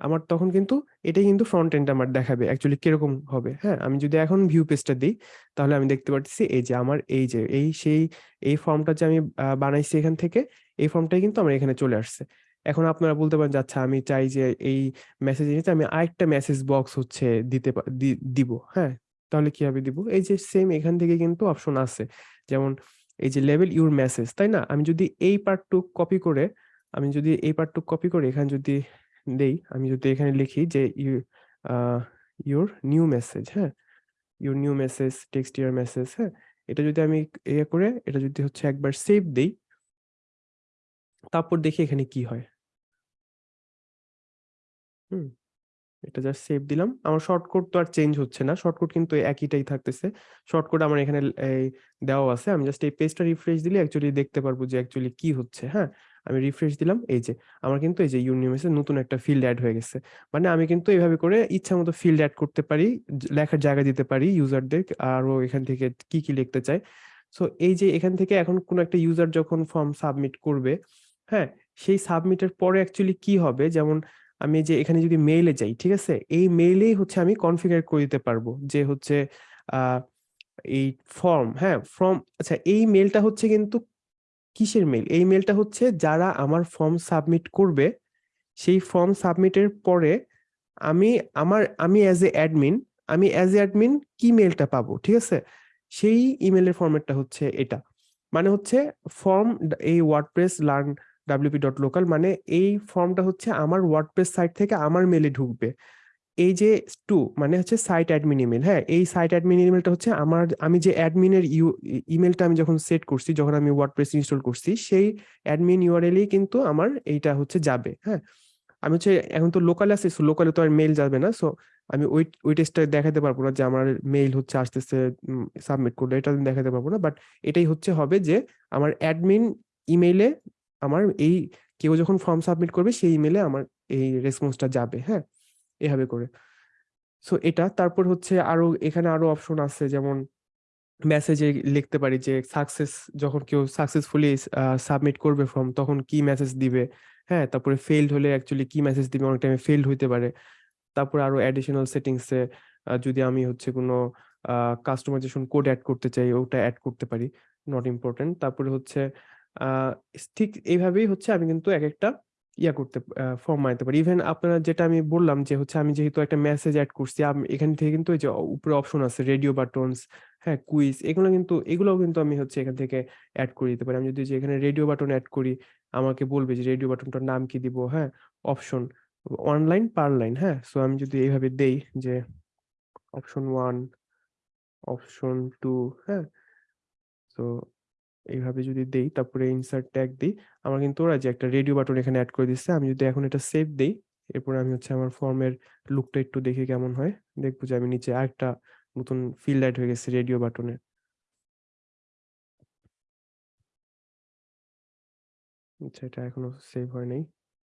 আমার তখন কিন্তু এটাই কিন্তু ফ্রন্ট এন্ড আমার দেখাবে অ্যাকচুয়ালি কীরকম হবে। হ্যাঁ আমি যদি এখন ভিউ পেজটা দিই, তাহলে আমি দেখতে পাচ্ছি এই যে আমার এই যে এই সেই এই ফর্মটা যে আমি বানাইছি এখান থেকে, এই ফর্মটাই কিন্তু আমার এখানে চলে আসছে। এখন আপনারা বলতে পারেন যে আচ্ছা আমি চাই যে এই মেসেজ নিতে আমি আরেকটা মেসেজ বক্স হচ্ছে দিতে দিব। হ্যাঁ তাহলে কীভাবে দিব? এই যে সেম এখান থেকে কিন্তু অপশন আছে। যেমন এই যে লেভেল ইউর মেসেজ তাই না? আমি যদি এই পার্টটুক কপি করে আমি যদি এই পার্টটুক কপি করে এখানে যদি দেই, আমি যদি এখানে লিখি যে ইউ ইউর নিউ মেসেজ হ্যাঁ? Your new message text your message হ্যাঁ? এটা যদি আমি ইয়ে করে, এটা যদি হচ্ছে একবার সেভ দেই, তারপর দেখি এখানে কি হয়। হুম, এটা জাস্ট সেভ দিলাম। আমার শর্টকাট তো আর চেঞ্জ হচ্ছে না। শর্টকাট কিন্তু একইটাই থাকতেছে। শর্টকাট আমার এখানে দেওয়া আছে। আমি জাস্ট এই পেজটা রিফ্রেশ দিলে অ্যাকচুয়ালি দেখতে পারব যে অ্যাকচুয়ালি কি হচ্ছে হ্যাঁ? আমি রিফ্রেশ দিলাম, এই যে, আমার কিন্তু এই যে ইউনিভার্সে নতুন একটা ফিল্ড অ্যাড হয়ে গেছে। মানে আমি কিন্তু এইভাবে করে ইচ্ছা মতো ফিল্ড অ্যাড করতে পারি লেখার জায়গা দিতে পারি ইউজারদের আরও এখান থেকে কি কি লিখতে চাই সো এই যে এখান থেকে এখন কোনো একটা ইউজার যখন ফর্ম সাবমিট করবে হ্যাঁ সেই সাবমিটের পরে অ্যাকচুয়ালি কি হবে? যেমন আমি যে এখানে যদি মেইলে যাই, ঠিক আছে? এই মেইলেই হচ্ছে আমি কনফিগার করে দিতে পারব যে হচ্ছে এই ফর্ম হ্যাঁ ফর্ম আচ্ছা এই মেলটা হচ্ছে কিন্তু কিসের মেল এই মেলটা হচ্ছে যারা আমার ফর্ম সাবমিট করবে, সেই ফর্ম সাবমিটের পরে আমি আমার, আমি অ্যাজ এ অ্যাডমিন আমি অ্যাজ এ অ্যাডমিন কি মেলটা পাবো, ঠিক আছে? সেই ইমেলের ফরম্যাটটা হচ্ছে এটা। মানে হচ্ছে ফর্ম এই WordPress learn WP dot local মানে এই ফর্মটা হচ্ছে আমার ওয়ার্ডপ্রেস সাইট থেকে আমার মেলে ঢুকবে। এই যে টু মানে হচ্ছে সাইট অ্যাডমিন ইমেল হ্যাঁ? এই সাইট অ্যাডমিন ইমেলটা হচ্ছে আমার, আমি যে অ্যাডমিনের ইউ ইমেলটা আমি যখন সেট করছি, যখন আমি ওয়ার্ডপ্রেস ইনস্টল করছি, সেই অ্যাডমিন ইউআরএলই কিন্তু আমার এইটা হচ্ছে যাবে হ্যাঁ? আমি হচ্ছে, এখন তো লোকালে আছি লোকালে তো আর মেইল যাবে না সো আমি ওই ওই টেস্টটা দেখাতে পারব না যে আমার মেইল হচ্ছে আসতেছে সাবমিট করলে, এটা আমি দেখাতে পারব না বাট এটাই হচ্ছে হবে যে আমার অ্যাডমিন ইমেইলে আমার এই, কেউ যখন ফর্ম সাবমিট করবে, সেই ইমেলে আমার এই রেসপন্সটা যাবে হ্যাঁ? এভাবে করে। সো এটা, তারপর হচ্ছে আরও, এখানে আরও অপশন আছে, যেমন মেসেজে লিখতে পারি যে সাকসেস যখন কেউ সাকসেসফুলি সাবমিট করবে ফর্ম তখন কি মেসেজ দিবে? হ্যাঁ তারপরে ফেইল্ড হলে অ্যাকচুয়ালি কি মেসেজ দিবে? অনেক টাইমে ফেলড হইতে পারে। তারপরে আরও অ্যাডিশনাল সেটিংসে যদি আমি হচ্ছে কোনো কাস্টমাইজেশন কোড অ্যাড করতে চাই, ওটা অ্যাড করতে পারি নট ইম্পর্টেন্ট তারপরে হচ্ছে ঠিক এইভাবেই হচ্ছে আমি কিন্তু এক একটা ইয়া করতে ফর্ম বানাতে পারি। ইভেন আপনারা যেটা আমি বললাম যে হচ্ছে আমি যেহেতু একটা মেসেজ অ্যাড করছি এখান থেকে কিন্তু এই যে উপরে অপশন আছে রেডিও বাটনস হ্যাঁ কুইজ এগুলো কিন্তু, এগুলোও কিন্তু আমি হচ্ছে এখান থেকে অ্যাড করে দিতে পারি। আমি যদি এখানে রেডিও বাটন অ্যাড করি, আমাকে বলবে যে রেডিও বাটনটার নাম কি দিব হ্যাঁ অপশন অনলাইন পার লাইন হ্যাঁ? সো আমি যদি এইভাবে দেই যে অপশন ওয়ান অপশন টু হ্যাঁ? তো এইভাবে যদি দেই, তারপরে ইনসার্ট ট্যাগ দিই, আমার কিন্তু ওরা যে একটা রেডিও বাটন এখানে অ্যাড করে দিচ্ছে, আমি যদি এখন এটা সেভ দিই, এরপরে আমি হচ্ছে আমার ফর্মের লুকটা একটু দেখি কেমন হয় দেখব যে আমি নিচে আরেকটা নতুন ফিল্ড অ্যাড হয়ে গেছে রেডিও বাটনে আচ্ছা এটা এখনও সেভ হয় নাই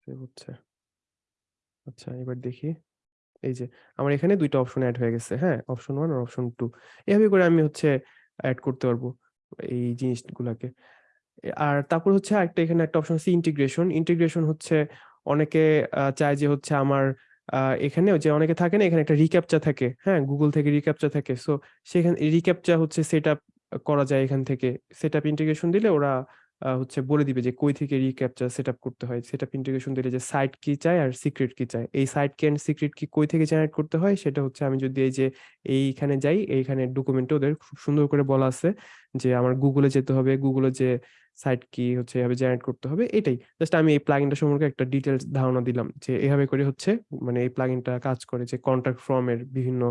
সেভ হচ্ছে আচ্ছা এবার দেখি এই যে, আমার এখানে ২ টা অপশন এড হয়ে গেছে। হ্যাঁ? অপশন ওয়ান আর অপশন টু এভাবে করে আমি হচ্ছে অ্যাড করতে পারব এই জিনিসগুলাকে। আর তারপর হচ্ছে একটা এখানে একটা অপশন আছে ইন্টিগ্রেশন। ইন্টিগ্রেশন হচ্ছে অনেকে চায় যে হচ্ছে আমার এখানে যে অনেকে থাকে না, এখানে একটা রিক্যাপচা থাকে। হ্যাঁ? গুগল থেকে রিক্যাপচা থাকে। সো সেখানে রিক্যাপচা হচ্ছে সেট করা যায় এখান থেকে। সেট ইন্টিগ্রেশন দিলে ওরা হচ্ছে বলে দিবে যে কই থেকে রিক্যাপচা সেটআপ করতে হয়। সেটআপ ইন্টিগ্রেশন দিলে যে সাইট কি চায় আর সিক্রেট কি চায়। এই সাইট কি অ্যান্ড সিক্রেট কি কই থেকে জেনারেট করতে হয় সেটা হচ্ছে আমি যদি এই যে এইখানে যাই, এইখানে ডকুমেন্টে ওদের খুব সুন্দর করে বলা আছে যে আমার গুগলে যেতে হবে। গুগলে যে সাইট কি হচ্ছে এভাবে জেনারেট করতে হবে এটাই। জাস্ট আমি এই প্লাগইনটা সম্পর্কে একটা ডিটেইলস ধারণা দিলাম যে এভাবে করে হচ্ছে মানে এই প্লাগইনটা কাজ করে যে কনট্যাক্ট ফর্ম এর বিভিন্ন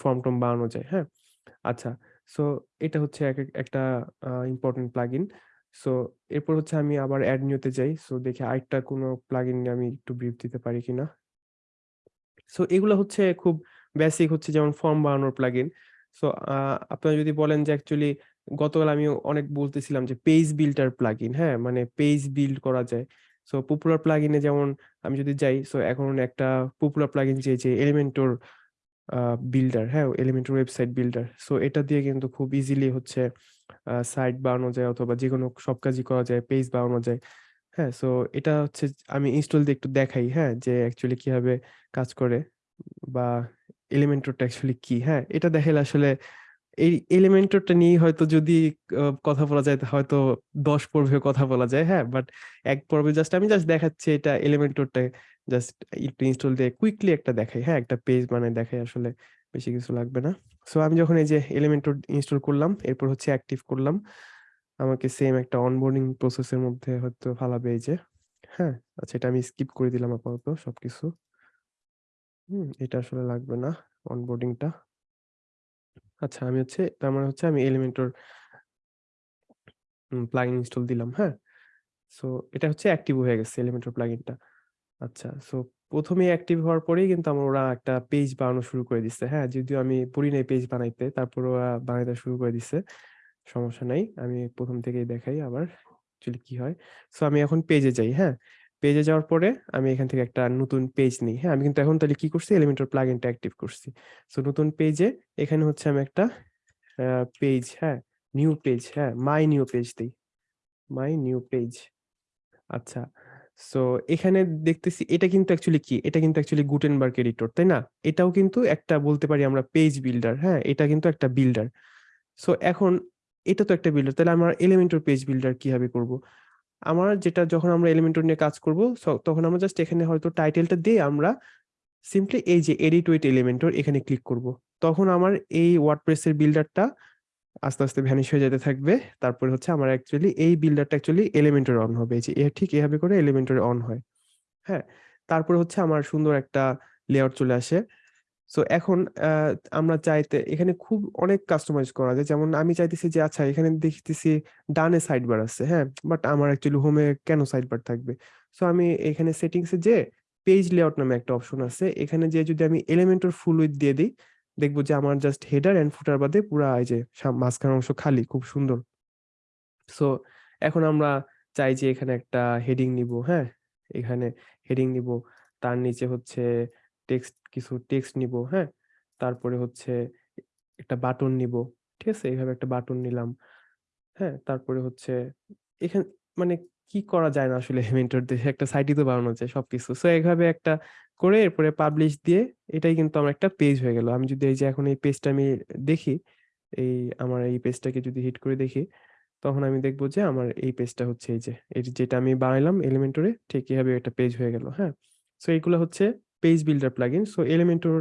ফর্ম-টর্ম বানানো যায়। হ্যাঁ? আচ্ছা। সো এটা হচ্ছে এক এক একটা ইম্পোর্টেন্ট প্লাগইন। সো এরপর হচ্ছে আমি আবার অ্যাড নিউ তে যাই। সো দেখি আরেকটা কোনো প্লাগইন নিয়ে আমি একটু ব্রিফ দিতে পারি কিনা। সো এগুলা হচ্ছে খুব বেসিক হচ্ছে যেমন ফর্ম বানানোর প্লাগইন। সো আপনারা যদি বলেন যে অ্যাকচুয়ালি গতকাল আমি অনেক বলতেছিলাম যে পেজ বিল্ডার প্লাগইন, হ্যাঁ? মানে পেজ বিল্ড করা যায়। সো পপুলার প্লাগইনে যেমন আমি যদি যাই সো এখন একটা পপুলার প্লাগইন যে, যে এলিমেন্টর বিল্ডার, হ্যাঁ? এলিমেন্টের ওয়েবসাইট বিল্ডার। সো এটা দিয়ে কিন্তু খুব ইজিলি হচ্ছে সাইট বানানো যায় অথবা যেকোনো সব কাজই করা যায়, পেজ বানানো যায়। হ্যাঁ? সো এটা হচ্ছে আমি ইনস্টল দিয়ে একটু দেখাই, হ্যাঁ? যে অ্যাকচুয়ালি কীভাবে কাজ করে বা এলিমেন্টরটা অ্যাকচুয়ালি কি, হ্যাঁ? এটা দেখাইলে আসলে এই এলিমেন্টরটা নিয়েই হয়তো যদি কথা বলা যায় হয়তো ১০ পর্বে কথা বলা যায়, হ্যাঁ? বাট এক পর্বে জাস্ট আমি জাস্ট দেখাচ্ছি এটা এলিমেন্টরটা জাস্ট একটু ইনস্টল দিয়ে কুইকলি একটা দেখাই, হ্যাঁ? একটা পেজ বানায় দেখাই আসলে বেশি কিছু লাগবে না। সো আমি যখন এই যে এলিমেন্টর ইনস্টল করলাম, এরপর হচ্ছে অ্যাক্টিভ করলাম। আমাকে সেম একটা অনবোর্ডিং প্রসেস এর মধ্যে হয়তো ফালাবে এই যে, হ্যাঁ? আচ্ছা এটা আমি স্কিপ করে দিলাম আপাতত সবকিছু। হুম, এটা আসলে লাগবে না অনবোর্ডিংটা। আচ্ছা আমি হচ্ছে তার মানে হচ্ছে আমি এলিমেন্টর প্লাগইন ইনস্টল দিলাম, হ্যাঁ? সো এটা হচ্ছে অ্যাক্টিভ হয়ে গেছে এলিমেন্টর প্লাগইনটা। আচ্ছা সো ১ম এই অ্যাক্টিভ হওয়ার পরেই কিন্তু আমার ওরা একটা পেজ বানানো শুরু করে দিছে, হ্যাঁ? যদিও আমি পড়ি নাই পেজ বানাইতে তারপর ওরা বানাইতে শুরু করে দিছে। সমস্যা নাই। আমি ১ম থেকেই দেখাই আবার অ্যাকচুয়ালি কি হয়। সো আমি এখন পেজে যাই, হ্যাঁ? পেজে যাওয়ার পরে আমি এখান থেকে একটা নতুন পেজ নিই, হ্যাঁ? আমি কিন্তু এখন তাহলে কি করছি এলিমেন্টর প্লাগইনটা অ্যাক্টিভ করছি। সো নতুন পেজে এখানে হচ্ছে আমি একটা পেজ, হ্যাঁ? নিউ পেজ, হ্যাঁ? মাই নিউ পেজ দেই। My new page. আচ্ছা। সো এখানে দেখতেছি এটা কিন্তু অ্যাকচুয়ালি কি? এটা কিন্তু অ্যাকচুয়ালি গুটেনবার্গ এডিটর, তাই না? এটাও কিন্তু একটা বলতে পারি আমরা পেজ বিল্ডার, হ্যাঁ? এটা কিন্তু একটা বিল্ডার। সো এখন এটা তো একটা বিল্ডার তাহলে আমার এলিমেন্টর পেজ বিল্ডার কীভাবে করব? আমার যেটা যখন আমরা এলিমেন্টর নিয়ে কাজ করব তখন আমরা জাস্ট এখানে হয়তো টাইটেলটা দিয়ে আমরা সিম্পলি এই যে এডিট উইথ এলিমেন্টর এখানে ক্লিক করব। তখন আমার এই ওয়ার্ডপ্রেস এর বিল্ডারটা আস্তে, আস্তে ভ্যানিশ হয়ে যেতে থাকবে। তারপরে হচ্ছে আমার অ্যাকচুয়ালি এই বিল্ডারটা অ্যাকচুয়ালি এলিমেন্টর অন হবে। এই যে ঠিক এভাবে করে এলিমেন্টর অন হয়। হ্যাঁ? তারপরে হচ্ছে আমার সুন্দর একটা লেআউট চলে আসে। সো এখন আমরা চাইতে এখানে খুব অনেক কাস্টমাইজ করা যায়। যেমন আমি চাইতেছি যে আচ্ছা এখানে দেখতেছি ডানে সাইড বার আছে, হ্যাঁ? বাট আমার অ্যাকচুয়ালি হোমে কেন সাইড বার থাকবে? সো আমি এখানে সেটিংস যেয়ে পেজ লেআউট নামে একটা অপশন আছে। এখানে যেয়ে যদি আমি এলিমেন্টর ফুল উইথ দিয়ে দেই, দেখব যে আমার জাস্ট হেডার অ্যান্ড ফুটার বাদে পুরা এই যে মাঝখানের অংশ খালি, খুব সুন্দর। সো এখন আমরা চাই যে এখানে একটা হেডিং নিব হ্যাঁ? এখানে হেডিং নিব, তার নিচে হচ্ছে টেক্সট কিছু টেক্সট নিব হ্যাঁ? তারপরে হচ্ছে একটা বাটন নিবো। ঠিক আছে? এইভাবে একটা বাটন নিলাম। হ্যাঁ? তারপরে হচ্ছে এখানে মানে কি করা যায় না আসলে এলিমেন্টর দিয়ে একটা সাইটই তো বানানো যায় সবকিছু। সো এভাবে একটা করে এরপরে পাবলিশ দিয়ে এটাই কিন্তু আমার একটা পেজ হয়ে গেল। আমি যদি এই যে এখন এই পেজটা আমি দেখি, এই আমার এই পেজটাকে যদি হিট করে দেখি, তখন আমি দেখব যে আমার এই পেজটা হচ্ছে এই যে, এই যেটা আমি বানাইলাম এলিমেন্টরে ঠিক এভাবে একটা পেজ হয়ে গেল, হ্যাঁ? সো এইগুলো হচ্ছে page builder plugin. So Elementor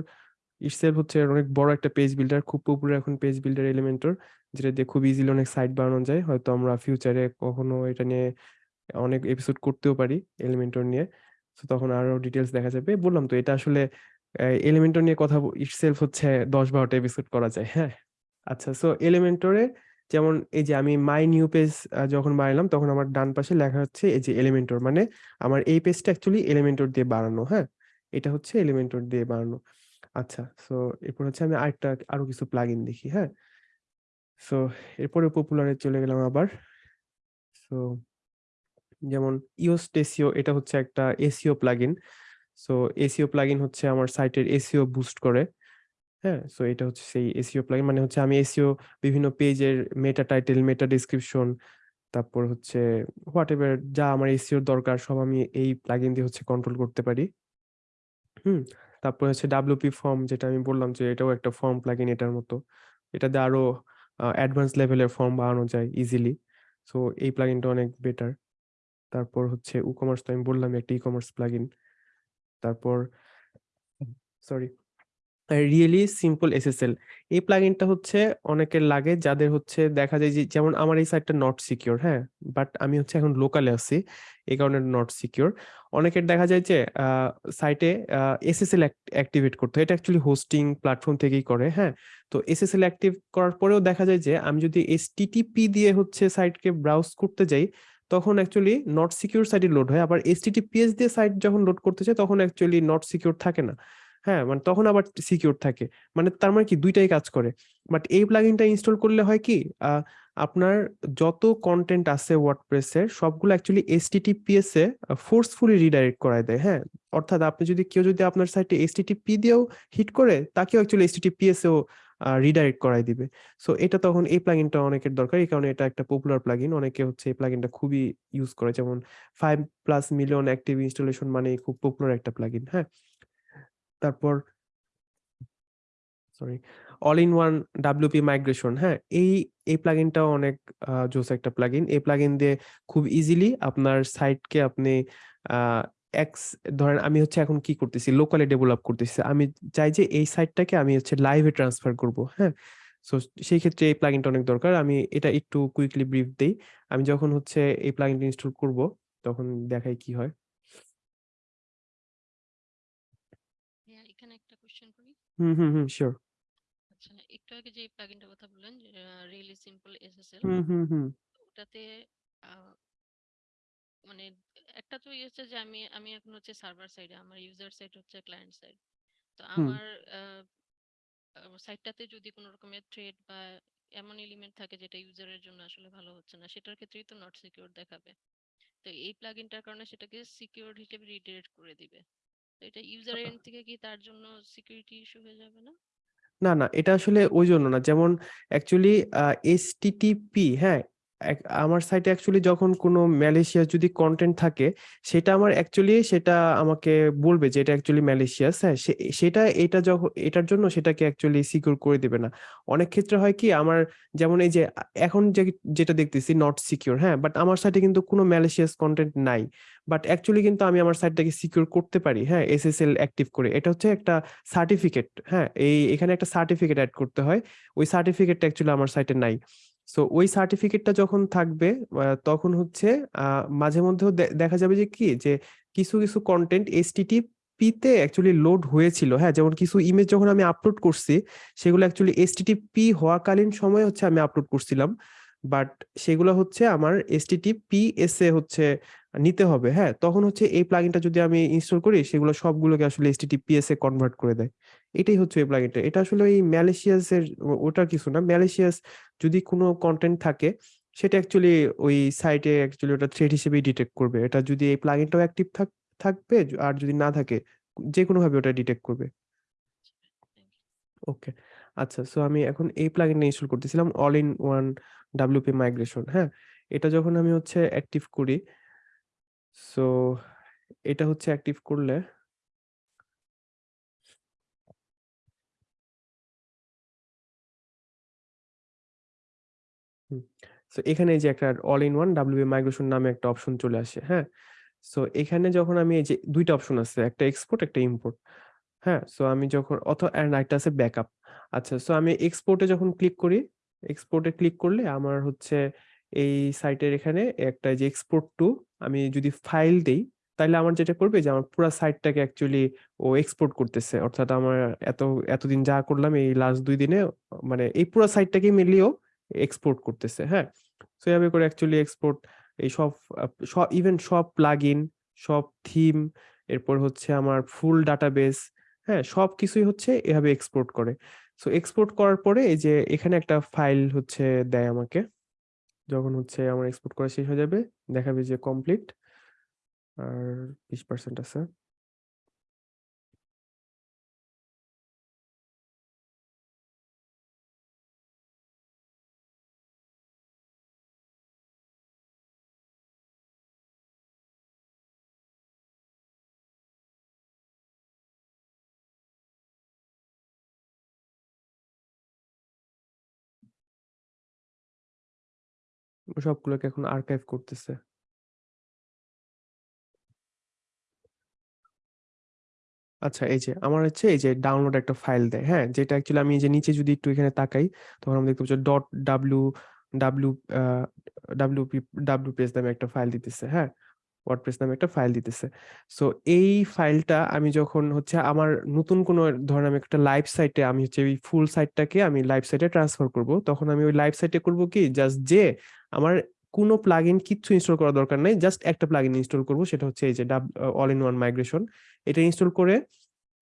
itself হচ্ছে অনেক বড় একটা পেজ বিল্ডার। খুব পপুলার এখন পেজ বিল্ডার এলিমেন্টর। যেটা দিয়ে খুব ইজিলি অনেক সাইট বানানো যায়। হয়তো আমরা ফিউচারে কখনো এটা নিয়ে অনেক এপিসোড করতেও পারি এলিমেন্টর নিয়ে। সো তখন আরও ডিটেলস দেখা যাবে। বললাম তো এটা আসলে এলিমেন্টর নিয়ে কথা ইটসেলফ হচ্ছে ১০-১২ টা এপিসোড করা যায়, হ্যাঁ? আচ্ছা সো এলিমেন্টরে যেমন এই যে আমি মাই নিউ পেজ যখন বানাইলাম তখন আমার ডান পাশে লেখা হচ্ছে এই যে এলিমেন্টর মানে আমার এই পেজটা অ্যাকচুয়ালি এলিমেন্টর দিয়ে বানানো, হ্যাঁ? এটা হচ্ছে এলিমেন্টর দিয়ে বানানো। আচ্ছা সো এরপর হচ্ছে আমি আরেকটা আরও কিছু প্লাগইন দেখি, হ্যাঁ? সো এরপরে পপুলারে চলে গেলাম আবার। সো যেমন ইওস্টেসিও, এটা হচ্ছে একটা SEO plugin. So SEO plugin হচ্ছে আমার সাইটের এসিও বুস্ট করে। হ্যাঁ? সো এটা হচ্ছে সেই এসইও প্লাগইন মানে হচ্ছে আমি এসিও বিভিন্ন পেজের মেটা টাইটেল মেটা ডেসক্রিপশন তারপর হচ্ছে হোয়াট এভার যা আমার এসিওর দরকার, সব আমি এই প্লাগইন দিয়ে হচ্ছে কন্ট্রোল করতে পারি। হুম? তারপর হচ্ছে ডাব্লিউপি ফর্ম যেটা আমি বললাম যে এটাও একটা ফর্ম প্লাগইন এটার মতো। এটা দিয়ে আরও অ্যাডভান্স লেভেলের ফর্ম বানানো যায় ইজিলি সো এই প্লাগইনটা অনেক বেটার তারপর হচ্ছে ই কমার্স তো আমি বললাম একটা ই কমার্স প্লাগইন তারপর সরি রিয়েলি সিম্পল এসএসএল এই প্লাগইনটা হচ্ছে অনেকের লাগে যাদের হচ্ছে দেখা যায় যে যেমন আমার এই সাইটটা নট সিকিউর হ্যাঁ? বাট আমি হচ্ছে এখন লোকালে আছি এই কারণে নট সিকিউর অনেকের দেখা যায় যে সাইটে এসএসএল অ্যাক্টিভেট করতে। হয় এটা অ্যাকচুয়ালি হোস্টিং প্ল্যাটফর্ম থেকেই করে হ্যাঁ? তো এসএসএল অ্যাক্টিভ করার পরেও দেখা যায় যে আমি যদি এসটিটিপি দিয়ে হচ্ছে সাইটকে ব্রাউজ করতে যাই তখন অ্যাকচুয়ালি নট সিকিউর সাইটে লোড হয়। আবার এসটিটিপিএস দিয়ে সাইট যখন লোড করতে চাই তখন অ্যাকচুয়ালি নট সিকিউর থাকে না। হ্যাঁ মানে তখন আবার সিকিউর থাকে। মানে তার মানে কি? দুইটাই কাজ করে। বাট এই প্লাগইনটা ইনস্টল করলে হয় কি? আপনার যত কন্টেন্ট আছে ওয়ার্ডপ্রেসের সবগুলো অ্যাকচুয়ালি এসটিটিপিএস এ ফোর্সফুলি রিডাইরেক্ট করায় দেয়। হ্যাঁ অর্থাৎ আপনি যদি কেউ যদি আপনার সাইটে এসটিটিপি দিয়েও হিট করে, তাকেও অ্যাকচুয়ালি এসটিটিপিএস এও রিডাইরেক্ট করাই দিবে। সো এটা তখন এই প্লাগইনটা অনেকের দরকার। এই কারণে এটা একটা পপুলার প্লাগইন অনেকে হচ্ছে এই প্লাগইনটা খুবই ইউজ করে। যেমন five plus million active installation মানে খুব পপুলার একটা প্লাগইন হ্যাঁ? তারপর sorry all in one WP migration হ্যাঁ? এই এই প্লাগইনটাও অনেক জোস একটা প্লাগইন এই প্লাগইন দিয়ে খুব ইজিলি আপনার সাইটকে আপনি এক্স ধরেন আমি হচ্ছে এখন কি করতেছি? লোকালি ডেভেলপ করতেছি। আমি চাই যে এই সাইটটাকে আমি হচ্ছে লাইভে ট্রান্সফার করব হ্যাঁ? সো সেই ক্ষেত্রে এই প্লাগইনটা অনেক দরকার। আমি এটা একটু কুইকলি ব্রিফ দেই। আমি যখন হচ্ছে এই প্লাগইনটা ইনস্টল করব তখন দেখাই কি হয়। একটা হুম হুম হুম শিওর আচ্ছা একটু আগে যে প্লাগইনটার কথা বললেন রিয়েলি সিম্পল এসএসএল হুম হুম হুম। ওটাতে মানে একটা তো ইয়ে হচ্ছে যে আমি আমি এখন হচ্ছে সার্ভার সাইডে আমার ইউজার সাইড হচ্ছে ক্লায়েন্ট সাইড তো আমার সাইটটাতে যদি কোনো রকমের থ্রেড বা এমন এলিমেন্ট থাকে যেটা ইউজারের জন্য আসলে ভালো হচ্ছে না সেটার ক্ষেত্রেই তো নট সিকিউর দেখাবে। তো এই প্লাগইনটার কারণে সেটাকে সিকিউর হিসেবে রিডাইরেক্ট করে দিবে। তো এটা ইউজার এন্ড থেকে কি তার জন্য সিকিউরিটি ইস্যু হয়ে যাবে না? না না এটা আসলে ওই জন্য না। যেমন অ্যাকচুয়ালি এসটিটিপি হ্যাঁ আমার সাইটে অ্যাকচুয়ালি যখন কোনো ম্যালেশিয়াস যদি কন্টেন্ট থাকে, সেটা আমার অ্যাকচুয়ালি সেটা আমাকে বলবে যে এটা অ্যাকচুয়ালি ম্যালেশিয়াস হ্যাঁ? সেটা, এটা যখন এটার জন্য সেটাকে অ্যাকচুয়ালি সিকিউর করে দেবে না। অনেক ক্ষেত্রে হয় কি, আমার যেমন এই যে, এখন যে, যেটা দেখতেছি নট সিকিউর হ্যাঁ? বাট আমার সাইটে কিন্তু কোনো ম্যালেশিয়াস কন্টেন্ট নাই। বাট অ্যাকচুয়ালি কিন্তু আমি আমার সাইটটাকে সিকিউর করতে পারি হ্যাঁ? এসএসএল অ্যাক্টিভ করে। এটা হচ্ছে একটা সার্টিফিকেট হ্যাঁ? এই, এখানে একটা সার্টিফিকেট অ্যাড করতে হয়। ওই সার্টিফিকেটটা অ্যাকচুয়ালি আমার সাইটে নাই। সো ওই সার্টিফিকেটটা যখন থাকবে তখন হচ্ছে মাঝে মধ্যেও দেখা যাবে যে কি? যে কিছু কিছু কন্টেন্ট এসটিটি পিতে অ্যাকচুয়ালি লোড হয়েছিল। হ্যাঁ যেমন কিছু ইমেজ যখন আমি আপলোড করছি, সেগুলো অ্যাকচুয়ালি এসটিটিপি হওয়াকালীন সময় হচ্ছে আমি আপলোড করছিলাম। বাট সেগুলো হচ্ছে আমার এসটিটিপি এস এ হচ্ছে নিতে হবে হ্যাঁ? তখন হচ্ছে এই প্লাগইনটা যদি আমি ইনস্টল করি সেগুলো সবগুলোকে আসলে এসটিটিপিএস এ কনভার্ট করে দেয়। এটাই হচ্ছে এই প্লাগইনটা এটা আসলে ওই ম্যালেশিয়াস এর ও- ওটার কিছু না। ম্যালেশিয়াস যদি কোনো কন্টেন্ট থাকে সেটা অ্যাকচুয়ালি ওই সাইটে অ্যাকচুয়ালি ওটা থ্রেড হিসেবেই ডিটেক্ট করবে। এটা যদি এই প্লাগইনটাও অ্যাক্টিভ থাক থাকবে আর যদি না থাকে যে কোনো ভাবে ওটা ডিটেক্ট করবে ওকে আচ্ছা সো আমি এখন এই প্লাগইনটা ইনস্টল করতেছিলাম all in one WP migration হ্যাঁ? এটা যখন আমি হচ্ছে অ্যাক্টিভ করি সো এটা হচ্ছে অ্যাক্টিভ করলে সো এখানে যে একটা all in one WP migration নামে একটা অপশন চলে আসে হ্যাঁ? সো এখানে যখন আমি এই যে দুইটা অপশন আছে, একটা এক্সপোর্ট একটা ইম্পোর্ট হ্যাঁ? সো আমি যখন অথ অ্যান্ড একটা আছে ব্যাকআপ আচ্ছা সো আমি এক্সপোর্টে যখন ক্লিক করি এক্সপোর্টে ক্লিক করলে আমার হচ্ছে এই সাইটের এখানে একটা যে এক্সপোর্ট টু আমি যদি ফাইল দেই তাহলে আমার যেটা করবে যে আমার পুরো সাইটটাকে অ্যাকচুয়ালি ও এক্সপোর্ট করতেছে। অর্থাৎ আমার এত, এতদিন যা করলাম এই লাস্ট দুই দিনে মানে এই পুরো সাইটটাকে মিলিয়েও এক্সপোর্ট করতেছে হ্যাঁ? সো এভাবে করে অ্যাকচুয়ালি এক্সপোর্ট এই সব সব ইভেন সব প্লাগইন সব থিম এরপর হচ্ছে আমার ফুল ডাটাবেস হ্যাঁ? সব কিছুই হচ্ছে এভাবে এক্সপোর্ট করে। সো এক্সপোর্ট করার পরে এই যে এখানে একটা ফাইল হচ্ছে দেয় আমাকে। যখন হচ্ছে আমার এক্সপোর্ট করা শেষ হয়ে যাবে, দেখাবে যে কমপ্লিট আর বিশ পার্সেন্ট আছে। সবগুলোকে এখন আর্কাইভ করতেছে। আচ্ছা এই যে আমার হচ্ছে এই যে ডাউনলোড একটা ফাইল দেয় হ্যাঁ? যেটা অ্যাকচুয়ালি আমি এই যে নিচে যদি একটু এখানে তাকাই, তখন আমি দেখতে পাচ্ছি dot W W W W page নামে একটা ফাইল দিতেছে হ্যাঁ? ওয়ার্ডপ্রেস নামে একটা ফাইল দিতেছে। সো এই ফাইলটা আমি যখন হচ্ছে আমার নতুন কোনো ধরেন আমি একটা লাইভ সাইটে আমি হচ্ছে ওই ফুল সাইটটাকে আমি লাইভ সাইটে ট্রান্সফার করব। তখন আমি ওই লাইভ সাইটে করব কি? জাস্ট যে আমার কোনো প্লাগইন কিচ্ছু ইনস্টল করার দরকার নেই জাস্ট একটা প্লাগইন ইনস্টল করব, সেটা হচ্ছে এই যে অল ইন ওয়ান মাইগ্রেশন এটা ইনস্টল করে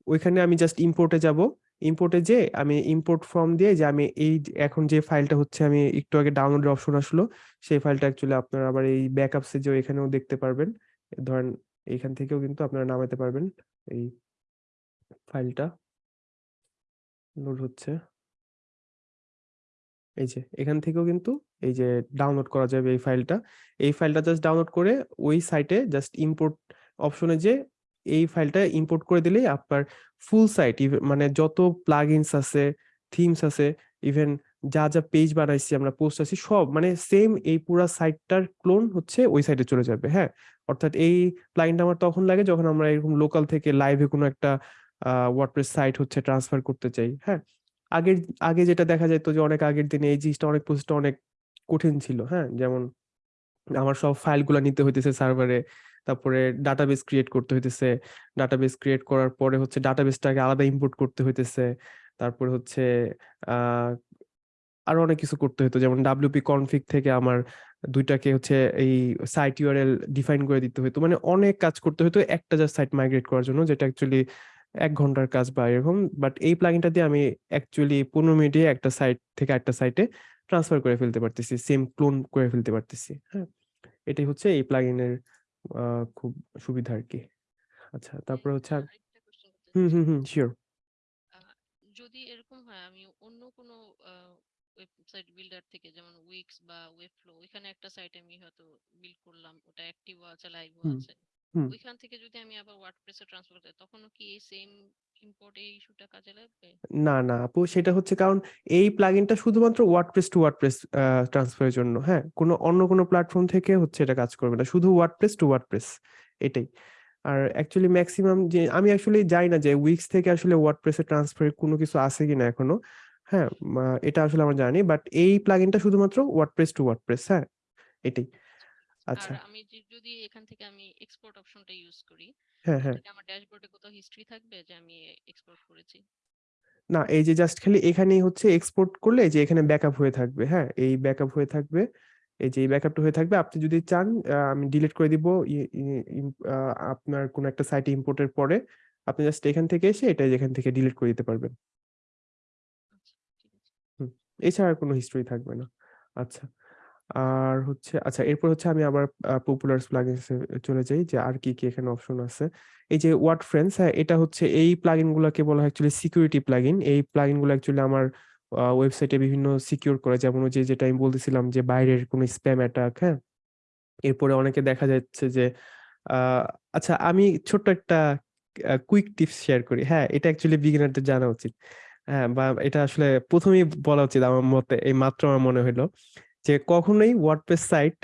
ওইখানে আমি জাস্ট ইম্পোর্টে যাব। ইম্পোর্টে যে আমি ইম্পোর্ট ফর্ম দিয়ে যে আমি এই এখন যে ফাইলটা হচ্ছে আমি একটু আগে ডাউনলোডের অপশন আসলো, সেই ফাইলটা অ্যাকচুয়ালি আপনারা আবার এই ব্যাকআপসে যে এখানেও দেখতে পারবেন। ধরেন এইখান থেকেও কিন্তু আপনারা নামাতে পারবেন এই ফাইলটা লোড হচ্ছে। এই যে এখান থেকেও কিন্তু এই যে ডাউনলোড করা যাবে এই ফাইলটা এই ফাইলটা জাস্ট ডাউনলোড করে ওই সাইটে জাস্ট ইম্পোর্ট অপশনে যে এই ফাইলটা ইম্পোর্ট করে দিলেই আপনার ফুল সাইট মানে যত প্লাগইনস আছে থিমস আছে ইভেন যা যা পেজ বানাইছি, আমরা পোস্ট আছি, সব মানে সেম এই পুরা সাইটটার ক্লোন হচ্ছে ওই সাইটে চলে যাবে হ্যাঁ? অর্থাৎ এই প্লাগইনটা আমার তখন লাগে যখন আমরা এরকম লোকাল থেকে লাইভে কোনো একটা ওয়ার্ডপ্রেস সাইট হচ্ছে ট্রান্সফার করতে চাই হ্যাঁ? আগের, আগে যেটা দেখা যেত যে অনেক আগের দিনে এই জিনিসটা অনেক প্রসেসটা অনেক কঠিন ছিল হ্যাঁ? যেমন আমার সব ফাইলগুলো নিতে হইতেছে সার্ভারে তারপরে ডাটাবেস ক্রিয়েট করতে হইতেছে। ডাটাবেস ক্রিয়েট করার পরে হচ্ছে ডাটাবেসটাকে আলাদা ইম্পোর্ট করতে হইতেছে। তারপরে হচ্ছে আরও অনেক কিছু করতে হতো যেমন ডাব্লিউপি কনফিগ থেকে আমার দুইটাকে হচ্ছে এই সাইট ইউআরএল ডিফাইন করে দিতে হতো মানে অনেক কাজ করতে হতো একটা জাস্ট সাইট মাইগ্রেট করার জন্য, যেটা অ্যাকচুয়ালি এক ঘণ্টার কাজ বা এরকম। বাট এই প্লাগইনটা দিয়ে আমি অ্যাকচুয়ালি পনেরো মিনিটে একটা সাইট থেকে একটা সাইটে ট্রান্সফার করে ফেলতে পারতেছি সেম ক্লোন করে ফেলতে পারতেছি। হ্যাঁ এটাই হচ্ছে এই প্লাগইনের খুব সুবিধা আর কি আচ্ছা তারপরে হচ্ছে হুম হুম হুম শিওর যদি এরকম হয় আমি অন্য কোনো ওয়েবসাইট বিল্ডার থেকে যেমন উইক্স বা ওয়েবফ্লো ওইখানে একটা সাইট আমি হয়তো বিল্ড করলাম ওটা অ্যাক্টিভ আছে লাইভ আছে। হুম। ওইখান থেকে যদি আমি আবার ওয়ার্ডপ্রেসে ট্রান্সফার তখনও কি এই সেম ইম্পোর্ট এই ইস্যুটা কাজে লাগবে? না না আপু সেটা হচ্ছে কারণ এই প্লাগইনটা শুধুমাত্র ওয়ার্ডপ্রেস টু ওয়ার্ডপ্রেস ট্রান্সফারের জন্য হ্যাঁ? কোনো অন্য কোনো প্ল্যাটফর্ম থেকে হচ্ছে এটা কাজ করবে না শুধু ওয়ার্ডপ্রেস টু ওয়ার্ডপ্রেস এটাই। আর অ্যাকচুয়ালি ম্যাক্সিমাম যে আমি অ্যাকচুয়ালি জানি না যে উইক্স থেকে আসলে ওয়ার্ডপ্রেসে ট্রান্সফারের কোনো কিছু আছে কিনা এখনও হ্যাঁ? এটা আসলে আমরা জানি বাট এই প্লাগইনটা শুধুমাত্র ওয়ার্ডপ্রেস টু ওয়ার্ডপ্রেস হ্যাঁ? এটাই। আচ্ছা। আমি যে- যদি এখান থেকে আমি এক্সপোর্ট অপশনটা ইউজ করি হ্যাঁ হ্যাঁ। আমার ড্যাশবোর্ডে কোথাও হিস্ট্রি থাকবে যে আমি এক্সপোর্ট করেছি? না এই যে জাস্ট খালি এখানেই হচ্ছে এক্সপোর্ট করলে এই যে এখানে ব্যাকআপ হয়ে থাকবে হ্যাঁ? এই ব্যাকআপ হয়ে থাকবে এই যে এই ব্যাকআপটা হয়ে থাকবে আপনি যদি চান আহ, আমি ডিলিট করে দিব ই- ই- ইম- আহ, আপনার কোন একটা সাইটে ইম্পোর্টের পরে আপনি জাস্ট এখান থেকে এসে এটা যেখান থেকে ডিলিট করে দিতে পারবেন। আচ্ছা ঠিক আছে। এছাড়া আর কোনো হিস্ট্রি থাকবে না। আচ্ছা। আর হচ্ছে আচ্ছা এরপর হচ্ছে আমি আবার পপুলার প্লাগইনসে চলে যাই যে আর কি কি এখানে অপশন আছে। এই যে ওয়ার্ড ফ্রেন্ডস হ্যাঁ এটা হচ্ছে এই প্লাগইন গুলোকে বলা হয় অ্যাকচুয়ালি সিকিউরিটি প্লাগইন এই প্লাগইনগুলো অ্যাকচুয়ালি আমার ওয়েবসাইটে বিভিন্ন সিকিউর করে। যেমন যে, যেটা আমি বলতেছিলাম যে বাইরের কোনো স্প্যাম অ্যাটাক হ্যাঁ? এরপরে অনেকে দেখা যাচ্ছে যে আচ্ছা আমি ছোট্ট একটা কুইক টিপস শেয়ার করি। হ্যাঁ এটা অ্যাকচুয়ালি বিগিনারদের জানা উচিত। হ্যাঁ বা এটা আসলে প্রথমেই বলা উচিত আমার মতে, এই মাত্র আমার মনে হলো যে কখনোই ওয়ার্ডপ্রেস সাইট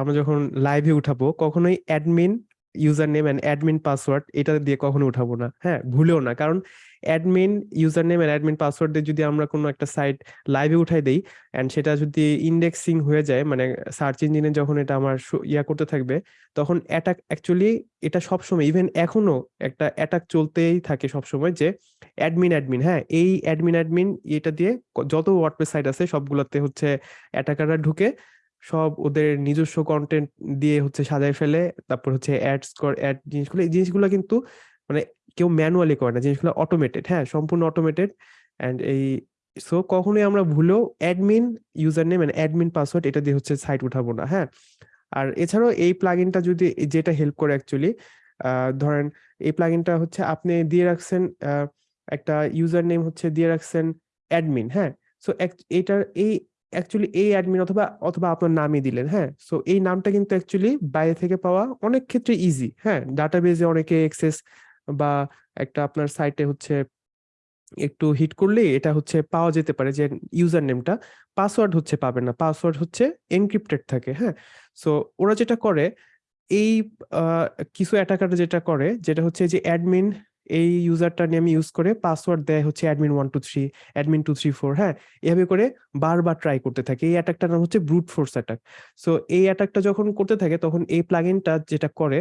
আমরা যখন লাইভে উঠাবো, কখনোই admin user name and admin password এটা দিয়ে কখনো উঠাবো না। হ্যাঁ ভুলেও না। কারণ admin user name and admin password দিয়ে যদি আমরা কোনো একটা সাইট লাইভে উঠাই দেই অ্যান্ড সেটা যদি ইন্ডেক্সিং হয়ে যায় মানে সার্চ ইঞ্জিনে যখন এটা আমার ইয়া করতে থাকবে, তখন অ্যাটাক অ্যাকচুয়ালি এটা সবসময় ইভেন এখনও একটা অ্যাটাক চলতেই থাকে সবসময় যে অ্যাডমিন অ্যাডমিন হ্যাঁ এই অ্যাডমিন অ্যাডমিন এটা দিয়ে যত ওয়ার্ডপ্রেস সাইট আছে সবগুলোতে হচ্ছে অ্যাটাকাররা ঢুকে সব ওদের নিজস্ব কন্টেন্ট দিয়ে হচ্ছে সাজায় ফেলে, তারপর হচ্ছে অ্যাডস কর অ্যাড জিনিসগুলো, এই জিনিসগুলো কিন্তু মানে কেউ ম্যানুয়ালি করে না, জিনিসগুলো অটোমেটেড হ্যাঁ সম্পূর্ণ অটোমেটেড অ্যান্ড এই সো কখনোই আমরা ভুলেও admin user name and admin password এটা দিয়ে হচ্ছে সাইট উঠাবো না হ্যাঁ? আর এছাড়াও এই প্লাগইনটা যদি যেটা হেল্প করে অ্যাকচুয়ালি ধরেন এই প্লাগইনটা হচ্ছে আপনি দিয়ে রাখছেন একটা ইউজার নেম হচ্ছে দিয়ে রাখছেন অ্যাডমিন হ্যাঁ? সো এটার এই অ্যাকচুয়ালি এই অ্যাডমিন অথবা অথবা আপনার নামই দিলেন হ্যাঁ? সো এই নামটা কিন্তু অ্যাকচুয়ালি বাইরে থেকে পাওয়া অনেক ক্ষেত্রে ইজি হ্যাঁ? ডাটাবেজে অনেকে অ্যাক্সেস বা একটা আপনার সাইটে হচ্ছে একটু হিট করলেই এটা হচ্ছে পাওয়া যেতে পারে যে ইউজার নেমটা পাসওয়ার্ড হচ্ছে পাবে না। পাসওয়ার্ড হচ্ছে এনক্রিপ্টেড থাকে হ্যাঁ? সো ওরা যেটা করে, এই কিছু অ্যাটাকার যেটা করে, যেটা হচ্ছে যে অ্যাডমিন এই ইউজারটা নিয়ে আমি ইউজ করে পাসওয়ার্ড দেয় হচ্ছে admin one two three admin two three four হ্যাঁ? এভাবে করে বারবার ট্রাই করতে থাকে। এই অ্যাটাকটার নাম হচ্ছে ব্রুট ফোর্স অ্যাটাক সো এই অ্যাটাকটা যখন করতে থাকে, তখন এই প্লাগইনটা যেটা করে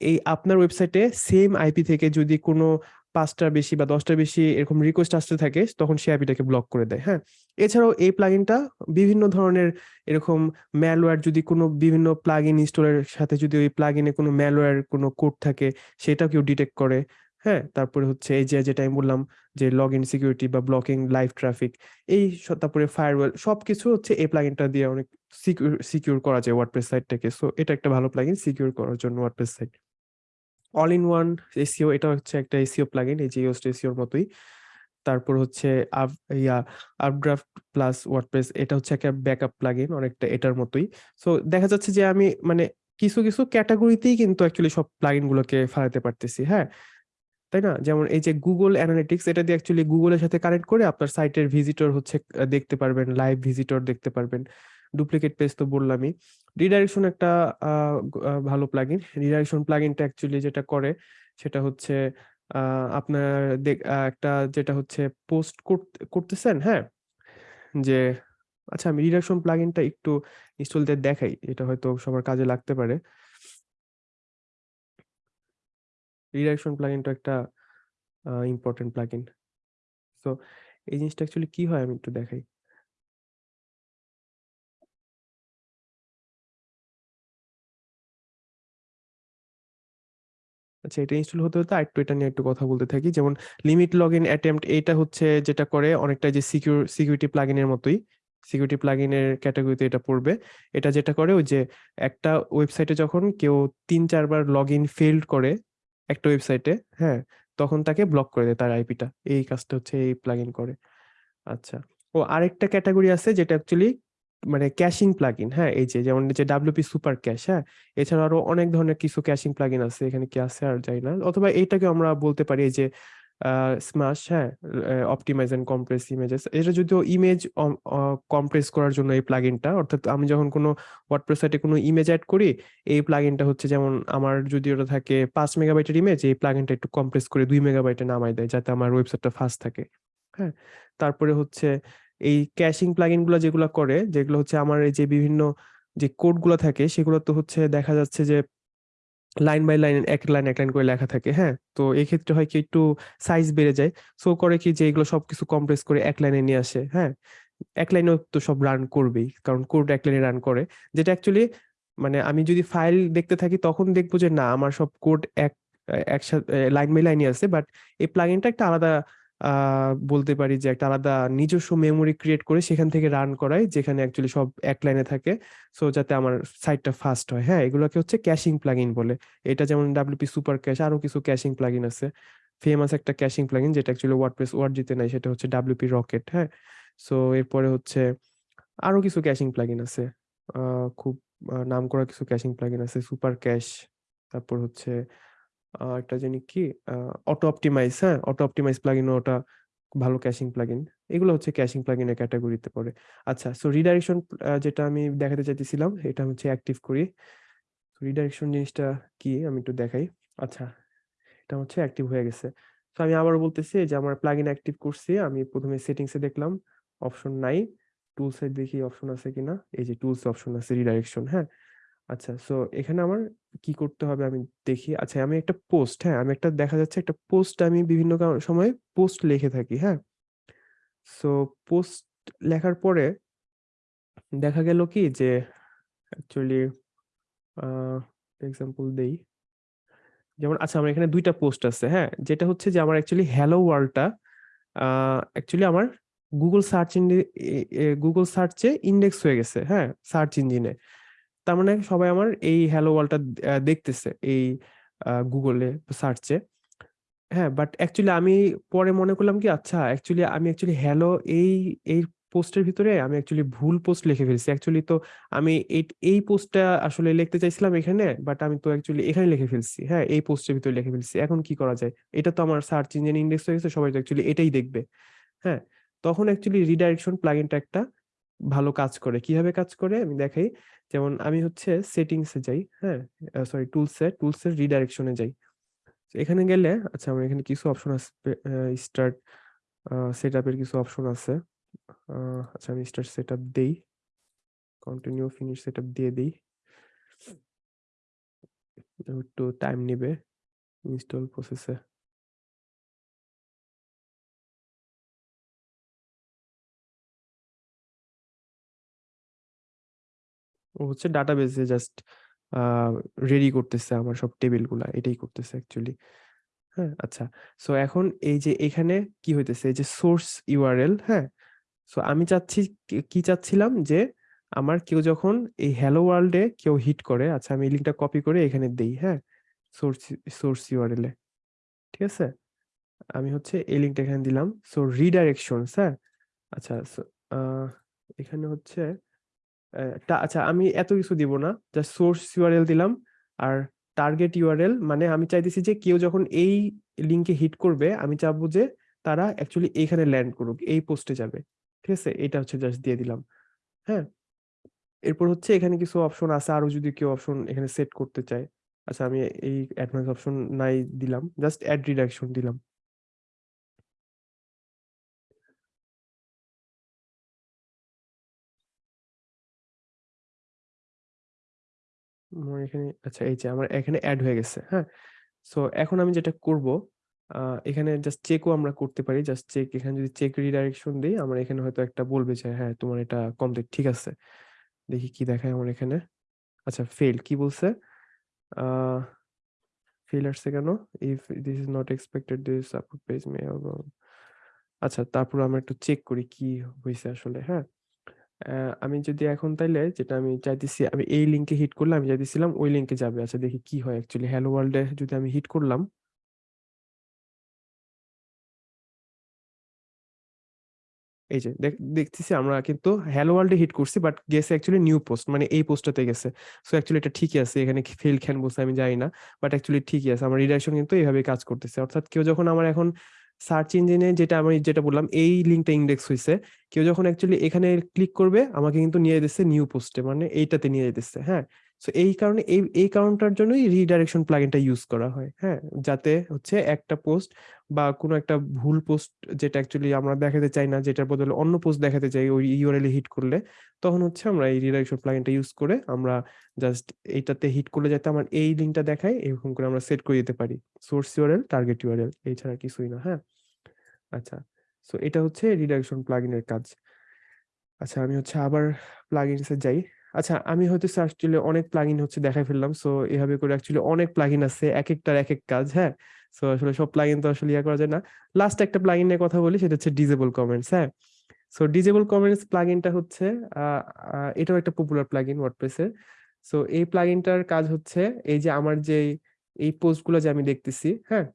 এই আপনার ওয়েবসাইটে সেম আইপি থেকে যদি কোনো পাঁচটার বেশি বা দশটার বেশি এরকম রিকোয়েস্ট আসতে থাকে, তখন সে আইপিটাকে ব্লক করে দেয় হ্যাঁ? এছাড়াও এই প্লাগিনটা বিভিন্ন ধরনের এরকম ম্যালওয়্যার যদি কোনো বিভিন্ন প্লাগইন ইনস্টলের সাথে যদি ওই প্লাগিনে কোনো ম্যালওয়্যার কোনো কোড থাকে সেটাও কেউ ডিটেক্ট করে। হ্যাঁ তারপরে হচ্ছে এই যে যেটা আমি বললাম যে লগ ইন সিকিউরিটি বা ব্লকিং লাইভ ট্রাফিক এই তারপরে ফায়ারওয়েল সবকিছু হচ্ছে এই প্লাগইনটা দিয়ে অনেক সিকিউর সিকিউর করা যায় ওয়ার্ডপ্রেস সাইটটাকে সো এটা একটা ভালো প্লাগইন সিকিউর করার জন্য WordPress site all in one SEO এটা হচ্ছে একটা এসিও প্লাগইন এই যে ইওস্ট এসিওর মতোই। তারপর হচ্ছে আপ ইয়া আপড্রাফট প্লাস ওয়ার্ডপ্রেস এটা হচ্ছে একটা ব্যাকআপ প্লাগইন অনেকটা এটার মতোই। সো দেখা যাচ্ছে যে, আমি মানে কিছু কিছু ক্যাটাগরিতেই কিন্তু অ্যাকচুয়ালি সব প্লাগইন গুলোকে পারতেছি হ্যাঁ? তাই না? যেমন এই যে গুগল অ্যানালিটিক্স এটা দিয়ে অ্যাকচুয়ালি গুগলের সাথে কানেক্ট করে আপনার সাইটের ভিজিটর হচ্ছে দেখতে পারবেন লাইভ ভিজিটর দেখতে পারবেন। ডুপ্লিকেট পেজ তো বললামই। রিডাইরেকশন একটা ভালো প্লাগইন রিডাইরেকশন প্লাগইনটা অ্যাকচুয়ালি যেটা করে, সেটা হচ্ছে আপনার একটা যেটা হচ্ছে পোস্ট করতেছেন হ্যাঁ? যে আচ্ছা আমি রিডাইরেকশন প্লাগইনটা একটু ইনস্টল দিয়ে দেখাই। এটা হয়তো সবার কাজে লাগতে পারে। রিডাইরেকশন প্লাগইনটা একটা ইম্পর্টেন্ট প্লাগইন সো এই জিনিসটা অ্যাকচুয়ালি কি হয় আমি একটু দেখাই। আচ্ছা এটা ইনস্টল হতে হতে আরেকটু এটা নিয়ে একটু কথা বলতে থাকি। যেমন লিমিট লগ ইন অ্যাটেম্পট এটা হচ্ছে যেটা করে অনেকটা যে সিকিউর সিকিউরিটি প্লাগইনের মতোই সিকিউরিটি প্লাগইনের ক্যাটাগরিতে এটা পড়বে। এটা যেটা করে ওই যে একটা ওয়েবসাইটে যখন কেউ তিন, চারবার লগ ইন ফেল্ড করে একটা ওয়েবসাইটে হ্যাঁ? তখন তাকে ব্লক করে দেয় তার আইপিটা এই কাজটা হচ্ছে, এই প্লাগ করে। আচ্ছা। ও আরেকটা ক্যাটাগরি আছে যেটা অ্যাকচুয়ালি মানে ক্যাশিং প্লাগইন হ্যাঁ? এই যে, যেমন যে ডাব্লিউপি সুপার ক্যাশ হ্যাঁ? এছাড়া আরও অনেক ধরনের কিছু ক্যাশিং প্লাগইন আছে, এখানে কি আছে আর যাই না। অথবা এইটাকে আমরা বলতে পারি যে স্মাশ হ্যাঁ অপটিমাইজ এন্ড কম্প্রেস ইমেজেস এটা যদিও ইমেজ কম্প্রেস করার জন্য এই প্লাগইনটা অর্থাৎ আমি যখন কোনো ওয়ার্ডপ্রেস সাইটে কোনো ইমেজ অ্যাড করি, এই প্লাগইনটা হচ্ছে যেমন আমার যদি ওটা থাকে পাঁচ মেগাবাইটের ইমেজ এই প্লাগইনটা একটু কম্প্রেস করে দুই মেগাবাইটে নামাই দেয়, যাতে আমার ওয়েবসাইটটা ফাস্ট থাকে হ্যাঁ। তারপরে হচ্ছে এই ক্যাশিং প্লাগইনগুলো যেগুলো করে, যেগুলো হচ্ছে আমার এই যে বিভিন্ন যে কোডগুলো থাকে সেগুলো তো হচ্ছে দেখা যাচ্ছে যে লাইন বাই লাইন, এক লাইন এক লাইন করে লেখা থাকে হ্যাঁ? তো এই ক্ষেত্রে হয় কি একটু সাইজ বেড়ে যায়। সো করে কি যে এগুলো সবকিছু কম্প্রেস করে এক লাইনে নিয়ে আসে হ্যাঁ? এক লাইনেও তো সব রান করবেই, কারণ কোড এক লাইনে রান করে। যেটা অ্যাকচুয়ালি মানে আমি যদি ফাইল দেখতে থাকি তখন দেখব যে না, আমার সব কোড এক, একসাথে, লাইন বাই লাইনই আছে বাট এই প্লাগিনটা একটা আলাদা বলতে পারি যে একটা আলাদা নিজস্ব মেমোরি ক্রিয়েট করে সেখান থেকে রান করাই, যেখানে অ্যাকচুয়ালি সব এক লাইনে থাকে। সো যাতে আমার সাইটটা ফাস্ট হয়। হ্যাঁ এগুলোকে হচ্ছে ক্যাশিং প্লাগইন বলে। এটা যেমন ডাব্লিউপি সুপার ক্যাশ আরও কিছু ক্যাশিং প্লাগইন আছে। ফেমাস একটা ক্যাশিং প্লাগইন যেটা অ্যাকচুয়ালি ওয়ার্ডপ্রেস ওয়ার্ড জিতে নাই, সেটা হচ্ছে ডাব্লিউপি রকেট হ্যাঁ। সো এরপরে হচ্ছে আরও কিছু ক্যাশিং প্লাগইন আছে। খুব নাম করা কিছু ক্যাশিং প্লাগইন আছে। সুপার ক্যাশ তারপর হচ্ছে একটা জানি কি অটো অপটিমাইজ হ্যাঁ? অটো অপটিমাইজ প্লাগইন ওটা ভালো ক্যাশিং প্লাগইন এগুলো হচ্ছে ক্যাশিং প্লাগইনের ক্যাটাগরিতে পড়ে। আচ্ছা সো রিডাইরেকশন যেটা আমি দেখাতে চাইতেছিলাম, এটা হচ্ছে অ্যাক্টিভ করি রিডাইরেকশন জিনিসটা কি, আমি একটু দেখাই। আচ্ছা এটা হচ্ছে অ্যাক্টিভ হয়ে গেছে। তো আমি আবার বলতেছি যে আমার প্লাগইন অ্যাক্টিভ করছি, আমি প্রথমে সেটিংসে দেখলাম অপশন নাই। টুলসে দেখি অপশন আছে কিনা, এই যে টুলস অপশন আছে রিডাইরেকশন হ্যাঁ? আচ্ছা সো এখানে আমার কি করতে হবে আমি দেখি। আচ্ছা আমি একটা পোস্ট হ্যাঁ আমি একটা, দেখা যাচ্ছে একটা পোস্ট আমি বিভিন্ন সময় পোস্ট লিখে থাকি হ্যাঁ? সো পোস্ট লেখার পরে দেখা গেল কি যে অ্যাকচুয়ালি এক্সাম্পল দেই। যেমন আচ্ছা আমার এখানে দুইটা পোস্ট আছে হ্যাঁ? যেটা হচ্ছে যে, আমার অ্যাকচুয়ালি হ্যালো ওয়ার্ল্ডটা অ্যাকচুয়ালি আমার গুগল সার্চ গুগল সার্চে ইন্ডেক্স হয়ে গেছে হ্যাঁ? সার্চ ইঞ্জিনে তার মানে সবাই আমার এই হ্যালো ওয়ার্ল্ডটা দেখতেছে, এই গুগলে সার্চে হ্যাঁ বাট অ্যাকচুয়ালি আমি পরে মনে করলাম কি আচ্ছা অ্যাকচুয়ালি আমি অ্যাকচুয়ালি হ্যালো এই এই পোস্টের ভিতরে আমি অ্যাকচুয়ালি ভুল পোস্ট লিখে ফেলছি। অ্যাকচুয়ালি তো আমি এই পোস্টটা আসলে লিখতে চাইছিলাম এখানে বাট আমি তো অ্যাকচুয়ালি এখানে লিখে ফেলছি। হ্যাঁ এই পোস্টের ভিতরে লিখে ফেলছি। এখন কি করা যায়? এটা তো আমার সার্চ ইঞ্জিন ইন্ডেক্স হয়ে গেছে, সবাই তো অ্যাকচুয়ালি এটাই দেখবে। হ্যাঁ তখন অ্যাকচুয়ালি রিডাইরেকশন প্লাগইনটা একটা ভালো কাজ করে। কীভাবে কাজ করে? আমি দেখাই। যেমন আমি হচ্ছে সেটিংসে যাই হ্যাঁ? সরি টুলসে টুলসের রিডাইরেকশনে যাই। এখানে গেলে আচ্ছা আমার এখানে কিছু অপশন আসবে স্টার্ট সেট আপের কিছু অপশন আছে। আচ্ছা আমি স্টার্ট সেট আপ দেই। কন্টিনিউ ফিনিশ সেট আপ দিয়ে দিই। একটু টাইম নেবে ইনস্টল প্রসেসে হচ্ছে ডাটাবেসে জাস্ট রেডি করতেছে আমার সব টেবিলগুলা এটাই করতেছে অ্যাকচুয়ালি হ্যাঁ আচ্ছা। সো এখন এই যে এখানে কি হইতেছে? এই যে সোর্স ইউআরএল হ্যাঁ? সো আমি চাচ্ছি, কি- চাচ্ছিলাম যে আমার কেউ যখন এই হ্যালো ওয়ার্ল্ডে কেউ হিট করে আচ্ছা আমি লিঙ্কটা কপি করে এখানে দেই হ্যাঁ? সোর্স সোর্স ইউআরএল এ। ঠিক আছে? আমি হচ্ছে এই লিঙ্কটা এখানে দিলাম। সো রিডাইরেকশনস হ্যাঁ? আচ্ছা এখানে হচ্ছে আচ্ছা আমি এত কিছু দিব না। জাস্ট সোর্স ইউআরএল দিলাম। আর টার্গেট ইউআরএল মানে আমি চাইতেছি যে কেউ যখন এই লিংকে হিট করবে, আমি চাবো যে তারা অ্যাকচুয়ালি এইখানে ল্যান্ড করুক, এই পোস্টে যাবে। ঠিক আছে? এটা হচ্ছে জাস্ট দিয়ে দিলাম। হ্যাঁ? এরপর হচ্ছে এখানে কিছু অপশন আছে, আরও যদি কেউ অপশন এখানে সেট করতে চায়। আচ্ছা আমি এই অ্যাডভান্স অপশন নাই দিলাম। জাস্ট অ্যাড রিডাকশন দিলাম। এখানে আচ্ছা এই যে আমার এখানে অ্যাড হয়ে গেছে হ্যাঁ? সো এখন আমি যেটা করব এখানে জাস্ট চেকও আমরা করতে পারি। জাস্ট চেক এখানে যদি চেক রিডাইরেকশন দিই, আমার এখানে হয়তো একটা বলবে যে হ্যাঁ তোমার এটা কমপ্লিট ঠিক আছে। দেখি কি দেখায় আমার এখানে। আচ্ছা ফেল কি বলছে? ফেল আসছে কেন? If this is not expected this support page may আচ্ছা তারপর আমরা একটু চেক করি কি হয়েছে আসলে হ্যাঁ? আহ, আমি যদি এখন তাইলে যেটা আমি চাইতেছি আমি এই লিংকে হিট করলে আমি চাইতেছিলাম ওই লিংকে যাবে। আচ্ছা দেখি কি হয় অ্যাকচুয়ালি হ্যালো ওয়ার্ল্ডে যদি আমি হিট করলাম এই যে দেখ- দেখতেছি আমরা কিন্তু হ্যালো ওয়ার্ল্ডে হিট করছি বাট গেছে অ্যাকচুয়ালি নিউ পোস্ট মানে এই পোস্টটাতে গেছে। সো অ্যাকচুয়ালি এটা ঠিকই আছে এখানে ফেল খ্যান বলছে আমি জানি না বাট অ্যাকচুয়ালি ঠিকই আছে। আমার রিডাইরেকশন কিন্তু এইভাবে কাজ করতেছে। অর্থাৎ কেউ যখন আমার এখন সার্চ ইঞ্জিনে যেটা আমি যেটা বললাম, এই লিঙ্কটা ইন্ডেক্স হয়েছে কেউ যখন অ্যাকচুয়ালি এখানে ক্লিক করবে, আমাকে কিন্তু নিয়ে যেতেছে নিউ পোস্টে মানে এইটাতে নিয়ে যেতেছে হ্যাঁ? সো এই কারণে, এই এই কারণটার জন্যই রিডাইরেকশন প্লাগইনটা ইউজ করা হয় হ্যাঁ? যাতে হচ্ছে একটা পোস্ট বা কোনো একটা ভুল পোস্ট যেটা অ্যাকচুয়ালি আমরা দেখাতে চাই না, যেটার বদলে অন্য পোস্ট দেখাতে চাই, ওই ইউআরএল হিট করলে, তখন হচ্ছে আমরা এই রিডাইরেকশন প্লাগইনটা ইউজ করে আমরা জাস্ট এইটাতে হিট করলে যাতে আমার এই লিঙ্কটা দেখায়, এরকম করে আমরা সেট করে দিতে পারি। সোর্স ইউআরএল টার্গেট ইউআরএল এছাড়া কিছুই না হ্যাঁ? আচ্ছা সো এটা হচ্ছে রিডাইরেকশন প্লাগইনের কাজ। আচ্ছা আমি হচ্ছে আবার প্লাগইনসে যাই। আচ্ছা আমি হয়তো সার্চ অ্যাকচুয়ালি অনেক প্লাগইন হচ্ছে দেখাই ফেললাম। সো এভাবে করে অ্যাকচুয়ালি অনেক প্লাগইন আছে এক একটার এক এক কাজ হ্যাঁ? সো আসলে সব প্লাগইন তো আসলে ইয়া করা যায় না। লাস্ট একটা প্লাগইন নিয়ে কথা বলি, সেটা হচ্ছে ডিজেবল কমেন্টস হ্যাঁ? সো ডিজেবল কমেন্টস প্লাগইনটা হচ্ছে এটাও একটা পপুলার প্লাগইন ওয়ার্ডপ্রেসের সো এই প্লাগইনটার কাজ হচ্ছে, এই যে আমার যে এই পোস্টগুলো যে আমি দেখতেছি হ্যাঁ?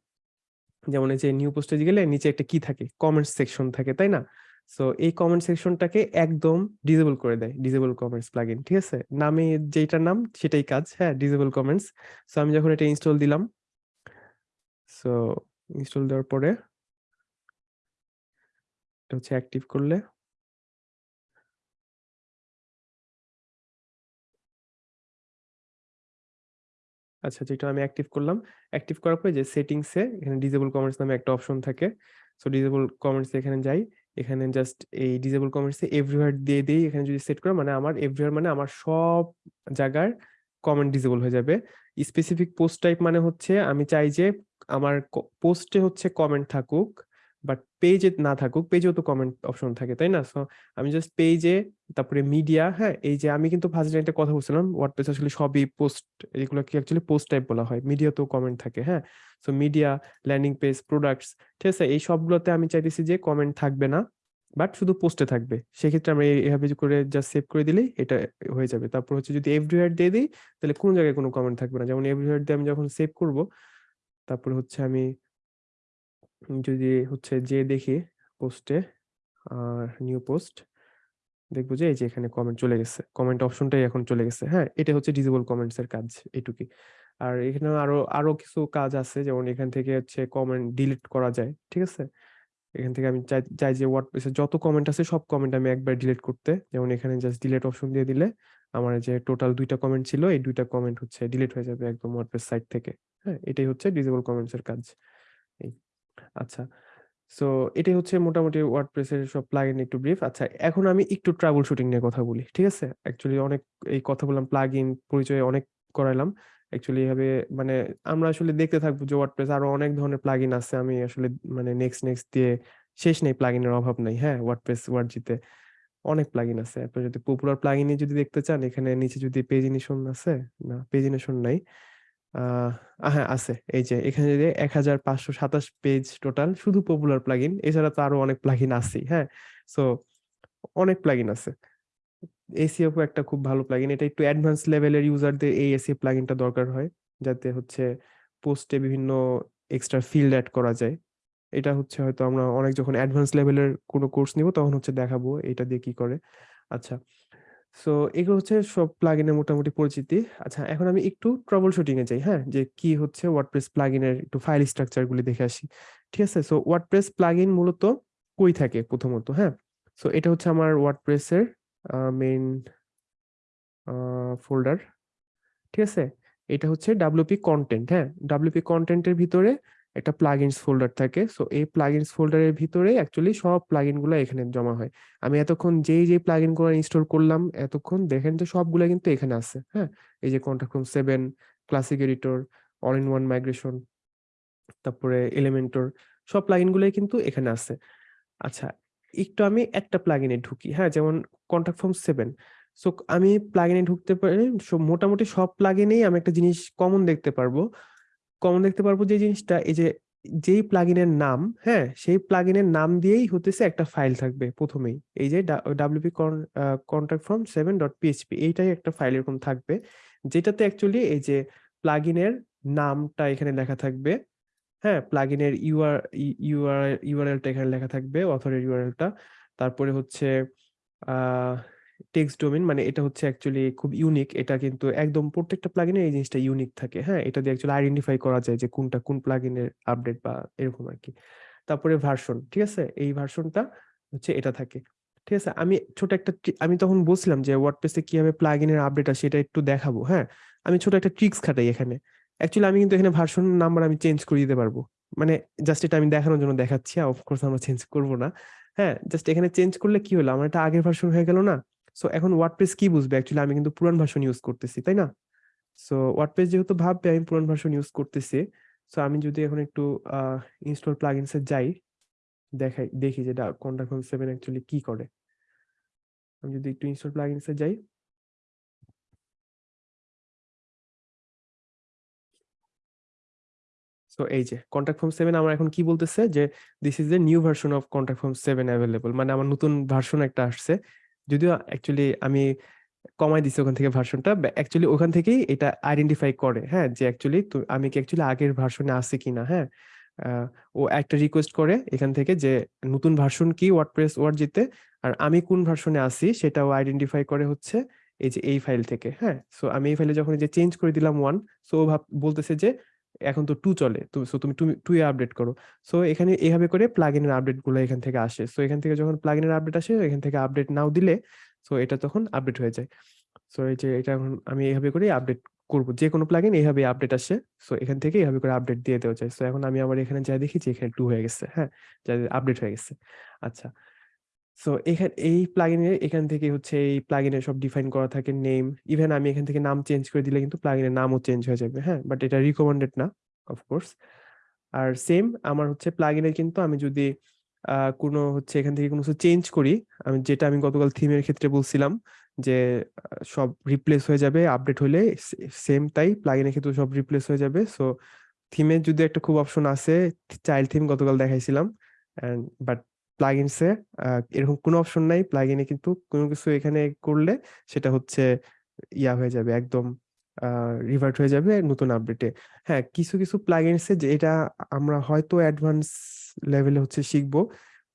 যেমন এই যে নিউ পোস্টে গেলে নিচে একটা কি থাকে? কমেন্ট সেকশন থাকে, তাই না? সো এই কমেন্ট সেকশনটাকে একদম ডিজেবল করে দেয় ডিজেবল কমেন্টস প্লাগইন ঠিক আছে? নামে যেটার নাম, সেটাই কাজ হ্যাঁ ডিসেবল কমেন্টস সো আমি যখন এটা ইনস্টল দিলাম সো ইনস্টল দেওয়ার পরে, এটা হচ্ছে অ্যাক্টিভ করলে আচ্ছা যেটা আমি অ্যাক্টিভ করলাম অ্যাক্টিভ করার পরে যে সেটিংসে এখানে ডিজেবল কমেন্টস নামে একটা অপশন থাকে সো ডিজেবল কমেন্টস এখানে যাই এখানে জাস্ট এই ডিজেবল কমেন্টসে এভরিওয়ার দিয়ে দিই এখানে যদি সেট করো মানে আমার এভরিওয়ার মানে আমার সব জায়গার কমেন্ট ডিজেবল হয়ে যাবে। স্পেসিফিক পোস্ট টাইপ মানে হচ্ছে আমি চাই যে আমার পোস্টে হচ্ছে কমেন্ট থাকুক। বাট পেজে না থাকুক পেজেও তো কমেন্ট অপশন থাকে, তাই না? সো আমি জাস্ট পেজে তারপরে মিডিয়া হ্যাঁ এই যে আমি কিন্তু ফার্স্ট একটা কথা বলছিলাম ওয়ার্ডপ্রেস আসলে সবই পোস্ট এগুলোকে অ্যাকচুয়ালি পোস্ট টাইপ বলা হয়। মিডিয়াতেও কমেন্ট থাকে হ্যাঁ? So media landing page products ঠিক আছে? এই সবগুলোতে আমি চাইতেছি যে কমেন্ট থাকবে না বাট শুধু পোস্টে থাকবে। সেক্ষেত্রে আমরা এই- এভাবে করে জাস্ট সেভ করে দিলেই এটা হয়ে যাবে। তারপর হচ্ছে যদি এভরিওয়ার দিয়ে দিই, তাহলে কোনো জায়গায় কোনো কমেন্ট থাকবে না। যেমন এভরিওয়ার দিয়ে আমি যখন সেভ করব, তারপরে হচ্ছে আমি যদি হচ্ছে যে দেখি পোস্টে, আর নিউ পোস্ট, দেখব যে এই যে এখানে কমেন্ট চলে গেছে। কমেন্ট অপশনটাই এখন চলে গেছে। হ্যাঁ এটা হচ্ছে ডিজেবল কমেন্টস এর কাজ এটুকুই আর এখানে আরও আরও কিছু কাজ আছে, যেমন এখান থেকে হচ্ছে কমেন্ট ডিলিট করা যায়, ঠিক আছে? এখান থেকে আমি চাই চাই যে ওয়ার্ডপ্রেসে যত কমেন্ট আছে সব কমেন্ট আমি একবার ডিলিট করতে। যেমন এখানে জাস্ট ডিলিট অপশন দিয়ে দিলে আমার যে টোটাল দুইটা কমেন্ট ছিল, এই দুইটা কমেন্ট হচ্ছে ডিলিট হয়ে যাবে একদম ওয়ার্ডপ্রেস সাইট থেকে। হ্যাঁ এটাই হচ্ছে ডিজেবল কমেন্টস এর কাজ। এই আচ্ছা। সো এটাই হচ্ছে মোটামুটি ওয়ার্ডপ্রেসের সব প্লাগইন একটু ব্রিফ আচ্ছা এখন আমি একটু ট্রাবল শুটিং নিয়ে কথা বলি, ঠিক আছে? অ্যাকচুয়ালি অনেক, এই কথা বললাম প্লাগইন পরিচয় অনেক করাইলাম অ্যাকচুয়ালি এভাবে মানে আমরা আসলে দেখতে থাকব যে ওয়ার্ডপ্রেস আরও অনেক ধরনের প্লাগইন আছে। আমি আসলে মানে নেক্সট নেক্সট দিয়ে শেষ নেই প্লাগইনের অভাব নাই হ্যাঁ? ওয়ার্ডপ্রেস ওয়ার্ডজিতে অনেক প্লাগইন আছে। আপনি যদি পপুলার প্লাগইনে যদি দেখতে চান, এখানে নিচে যদি পেজিনেশন আছে, না পেজিনেশন নাই। হ্যাঁ আছে। এই যে, এখানে যে এক হাজার পাঁচশো সাতাশ পেজ টোটাল শুধু পপুলার প্লাগইন এছাড়া তো আরও অনেক প্লাগইন আছেই হ্যাঁ? সো অনেক প্লাগইন আছে। এসিএফও একটা খুব ভালো প্লাগইন এটা একটু অ্যাডভান্স লেভেলের ইউজারদের এই এসিএ প্লাগইনটা দরকার হয়, যাতে হচ্ছে পোস্টে বিভিন্ন এক্সট্রা ফিল্ড অ্যাড করা যায়। এটা হচ্ছে হয়তো আমরা অনেক যখন অ্যাডভান্স লেভেলের কোনো কোর্স নিব, তখন হচ্ছে দেখাবো, এটা দিয়ে কি করে। আচ্ছা সো এগুলো হচ্ছে সব প্লাগইনের মোটামুটি পরিচিতি। আচ্ছা এখন আমি একটু ট্রাবল শুটিং এ যাই হ্যাঁ? যে কি হচ্ছে ওয়ার্ডপ্রেস প্লাগইনের একটু ফাইল স্ট্রাকচার গুলি দেখে আসি। ঠিক আছে? সো ওয়ার্ডপ্রেস প্লাগইন মূলত কই থাকে প্রথমত হ্যাঁ? সো এটা হচ্ছে আমার ওয়ার্ডপ্রেসের মেইন ফোল্ডার ঠিক আছে? এটা হচ্ছে ডাব্লিউপি কন্টেন্ট হ্যাঁ? ডাব্লিউপি কন্টেন্টের ভিতরে একটা প্লাগইনস ফোল্ডার থাকে। সো এই প্লাগইনস ফোল্ডারের ভিতরে অ্যাকচুয়ালি সব প্লাগইনগুলো এখানে জমা হয়। আমি এতক্ষণ যেই যেই প্লাগইনগুলো ইনস্টল করলাম, এতক্ষণ দেখেন যে সবগুলো কিন্তু এখানে আছে হ্যাঁ? এই যে contact form seven classic editor all in one migration তারপরে এলিমেন্টর সব প্লাগইন গুলোই কিন্তু এখানে আছে। আচ্ছা একটু আমি একটা প্লাগইনে ঢুকি হ্যাঁ? যেমন কন্ট্যাক্ট ফর্ম সেভেন সো আমি প্লাগইনে ঢুকতে পারি মোটামুটি সব প্লাগইনেই আমি একটা জিনিস কমন দেখতে পারব। কমন দেখতে পারব যে জিনিসটা, এই যে, যেই প্লাগইনের নাম হ্যাঁ সেই প্লাগইনের নাম দিয়েই হতেছে একটা ফাইল থাকবে প্রথমেই। এই যে WP contact form seven dot PHP এইটাই একটা ফাইল এরকম থাকবে, যেটাতে অ্যাকচুয়ালি এই যে প্লাগইনের নামটা এখানে লেখা থাকবে হ্যাঁ প্লাগইনের ইউআর ইউআর ইউআরএলটা এখানে লেখা থাকবে অথরের ইউআরএলটা তারপরে হচ্ছে, আহ টেক্সট ডোমেন মানে এটা হচ্ছে অ্যাকচুয়ালি খুব ইউনিক এটা কিন্তু একদম প্রত্যেকটা প্লাগইনে এই জিনিসটা ইউনিক থাকে। হ্যাঁ এটা দিয়ে অ্যাকচুয়ালি আইডেন্টিফাই করা যায় যে কোনটা কোন প্লাগইনের আপডেট বা এরকম আর কি তারপরে ভার্সন ঠিক আছে? এই ভার্সনটা হচ্ছে এটা থাকে। ঠিক আছে? আমি ছোট একটা আমি তখন বলছিলাম যে ওয়ার্ডপ্রেসে কীভাবে প্লাগইনের আপডেট আসে এটা একটু দেখাবো। হ্যাঁ আমি ছোট একটা ট্রিক্স খাটাই এখানে। অ্যাকচুয়ালি আমি কিন্তু এখানে ভার্সন নাম্বার আমি চেঞ্জ করে দিতে পারব। মানে জাস্ট এটা আমি দেখানোর জন্য দেখাচ্ছি। অফকোর্স আমরা চেঞ্জ করব না। হ্যাঁ জাস্ট এখানে চেঞ্জ করলে কি হলো? আমার এটা আগের ভার্সন হয়ে গেল না? সো এখন ওয়ার্ডপ্রেস কি বুঝবে? অ্যাকচুয়ালি আমি কিন্তু পুরান ভার্সন ইউজ করতেছি, তাই না? সো ওয়ার্ডপ্রেস যেহেতু ভাববে, আমি পুরান ভার্সন ইউজ করতেছি। সো আমি যদি এখন একটু ইনস্টল প্লাগইনসে যাই, দেখাই, দেখি যে কন্ট্যাক্ট ফর্ম সেভেন অ্যাকচুয়ালি কি করে। আমি যদি একটু ইনস্টল প্লাগইনসে যাই। তো এই যে কন্ট্যাক্ট ফর্ম সেভেন আমার এখন কি বলতেছে? যে this is the new version of contact form seven available মানে আমার নতুন ভার্সন একটা আসছে। যদিও অ্যাকচুয়ালি আমি কমাই দিছি ওখান থেকে ভার্সনটা অ্যাকচুয়ালি ওখান থেকেই এটা আইডেন্টিফাই করে হ্যাঁ? যে অ্যাকচুয়ালি আমি কি অ্যাকচুয়ালি আগের ভার্সনে আছে কিনা হ্যাঁ? ও একটা রিকোয়েস্ট করে এখান থেকে যে নতুন ভার্সন কি ওয়ার্ডপ্রেস ওয়ার্ড জিতে, আর আমি কোন ভার্সনে আছি ও আইডেন্টিফাই করে হচ্ছে এই যে এই ফাইল থেকে হ্যাঁ? সো আমি এই ফাইলে যখন যে চেঞ্জ করে দিলাম ওয়ান সো ও ভাব, বলতেছে যে এখন তো টু চলে। সো তুমি টু এ আপডেট করো। সো এখানে এইভাবে করে প্লাগইনের আপডেটগুলো এখান থেকে আসে। সো এখান থেকে যখন প্লাগইনের আপডেট আসে, এখান থেকে আপডেট নাও দিলে সো এটা তখন আপডেট হয়ে যায়। সো এই যে এটা এখন আমি এইভাবে করে আপডেট করব। যে কোনো প্লাগইন এইভাবে আপডেট আসে সো এখান থেকে এইভাবে করে আপডেট দিয়ে দেওয়া যায়। সো এখন আমি আবার এখানে যা দেখি যে এখানে টু হয়ে গেছে হ্যাঁ? যা আপডেট হয়ে গেছে। আচ্ছা। সো এখানে, এই প্লাগইনের এখান থেকে হচ্ছে এই প্লাগইনের সব ডিফাইন করা থাকে নেম ইভেন আমি এখান থেকে নাম চেঞ্জ করে দিলে কিন্তু প্লাগইনের নামও চেঞ্জ হয়ে যাবে হ্যাঁ? বাট এটা রিকমেন্ডেড না অফকোর্স আর সেম আমার হচ্ছে প্লাগইনে কিন্তু আমি যদি কোনো হচ্ছে এখান থেকে কোনো কিছু চেঞ্জ করি, আমি যেটা আমি গতকাল থিমের ক্ষেত্রে বলছিলাম যে সব রিপ্লেস হয়ে যাবে আপডেট হলে সেম তাই প্লাগইনের ক্ষেত্রে সব রিপ্লেস হয়ে যাবে। সো থিমের যদি একটা খুব অপশন আছে চাইল্ড থিম গতকাল দেখাইছিলাম এন্ড বাট প্লাগইনসে এরকম কোনো অপশন নাই। প্লাগইনে কিন্তু কোনো কিছু এখানে করলে সেটা হচ্ছে ইয়া হয়ে যাবে, একদম রিভার্ট হয়ে যাবে নতুন আপডেটে হ্যাঁ কিছু কিছু প্লাগইনসে যে এটা আমরা হয়তো অ্যাডভান্স লেভেলে হচ্ছে শিখব।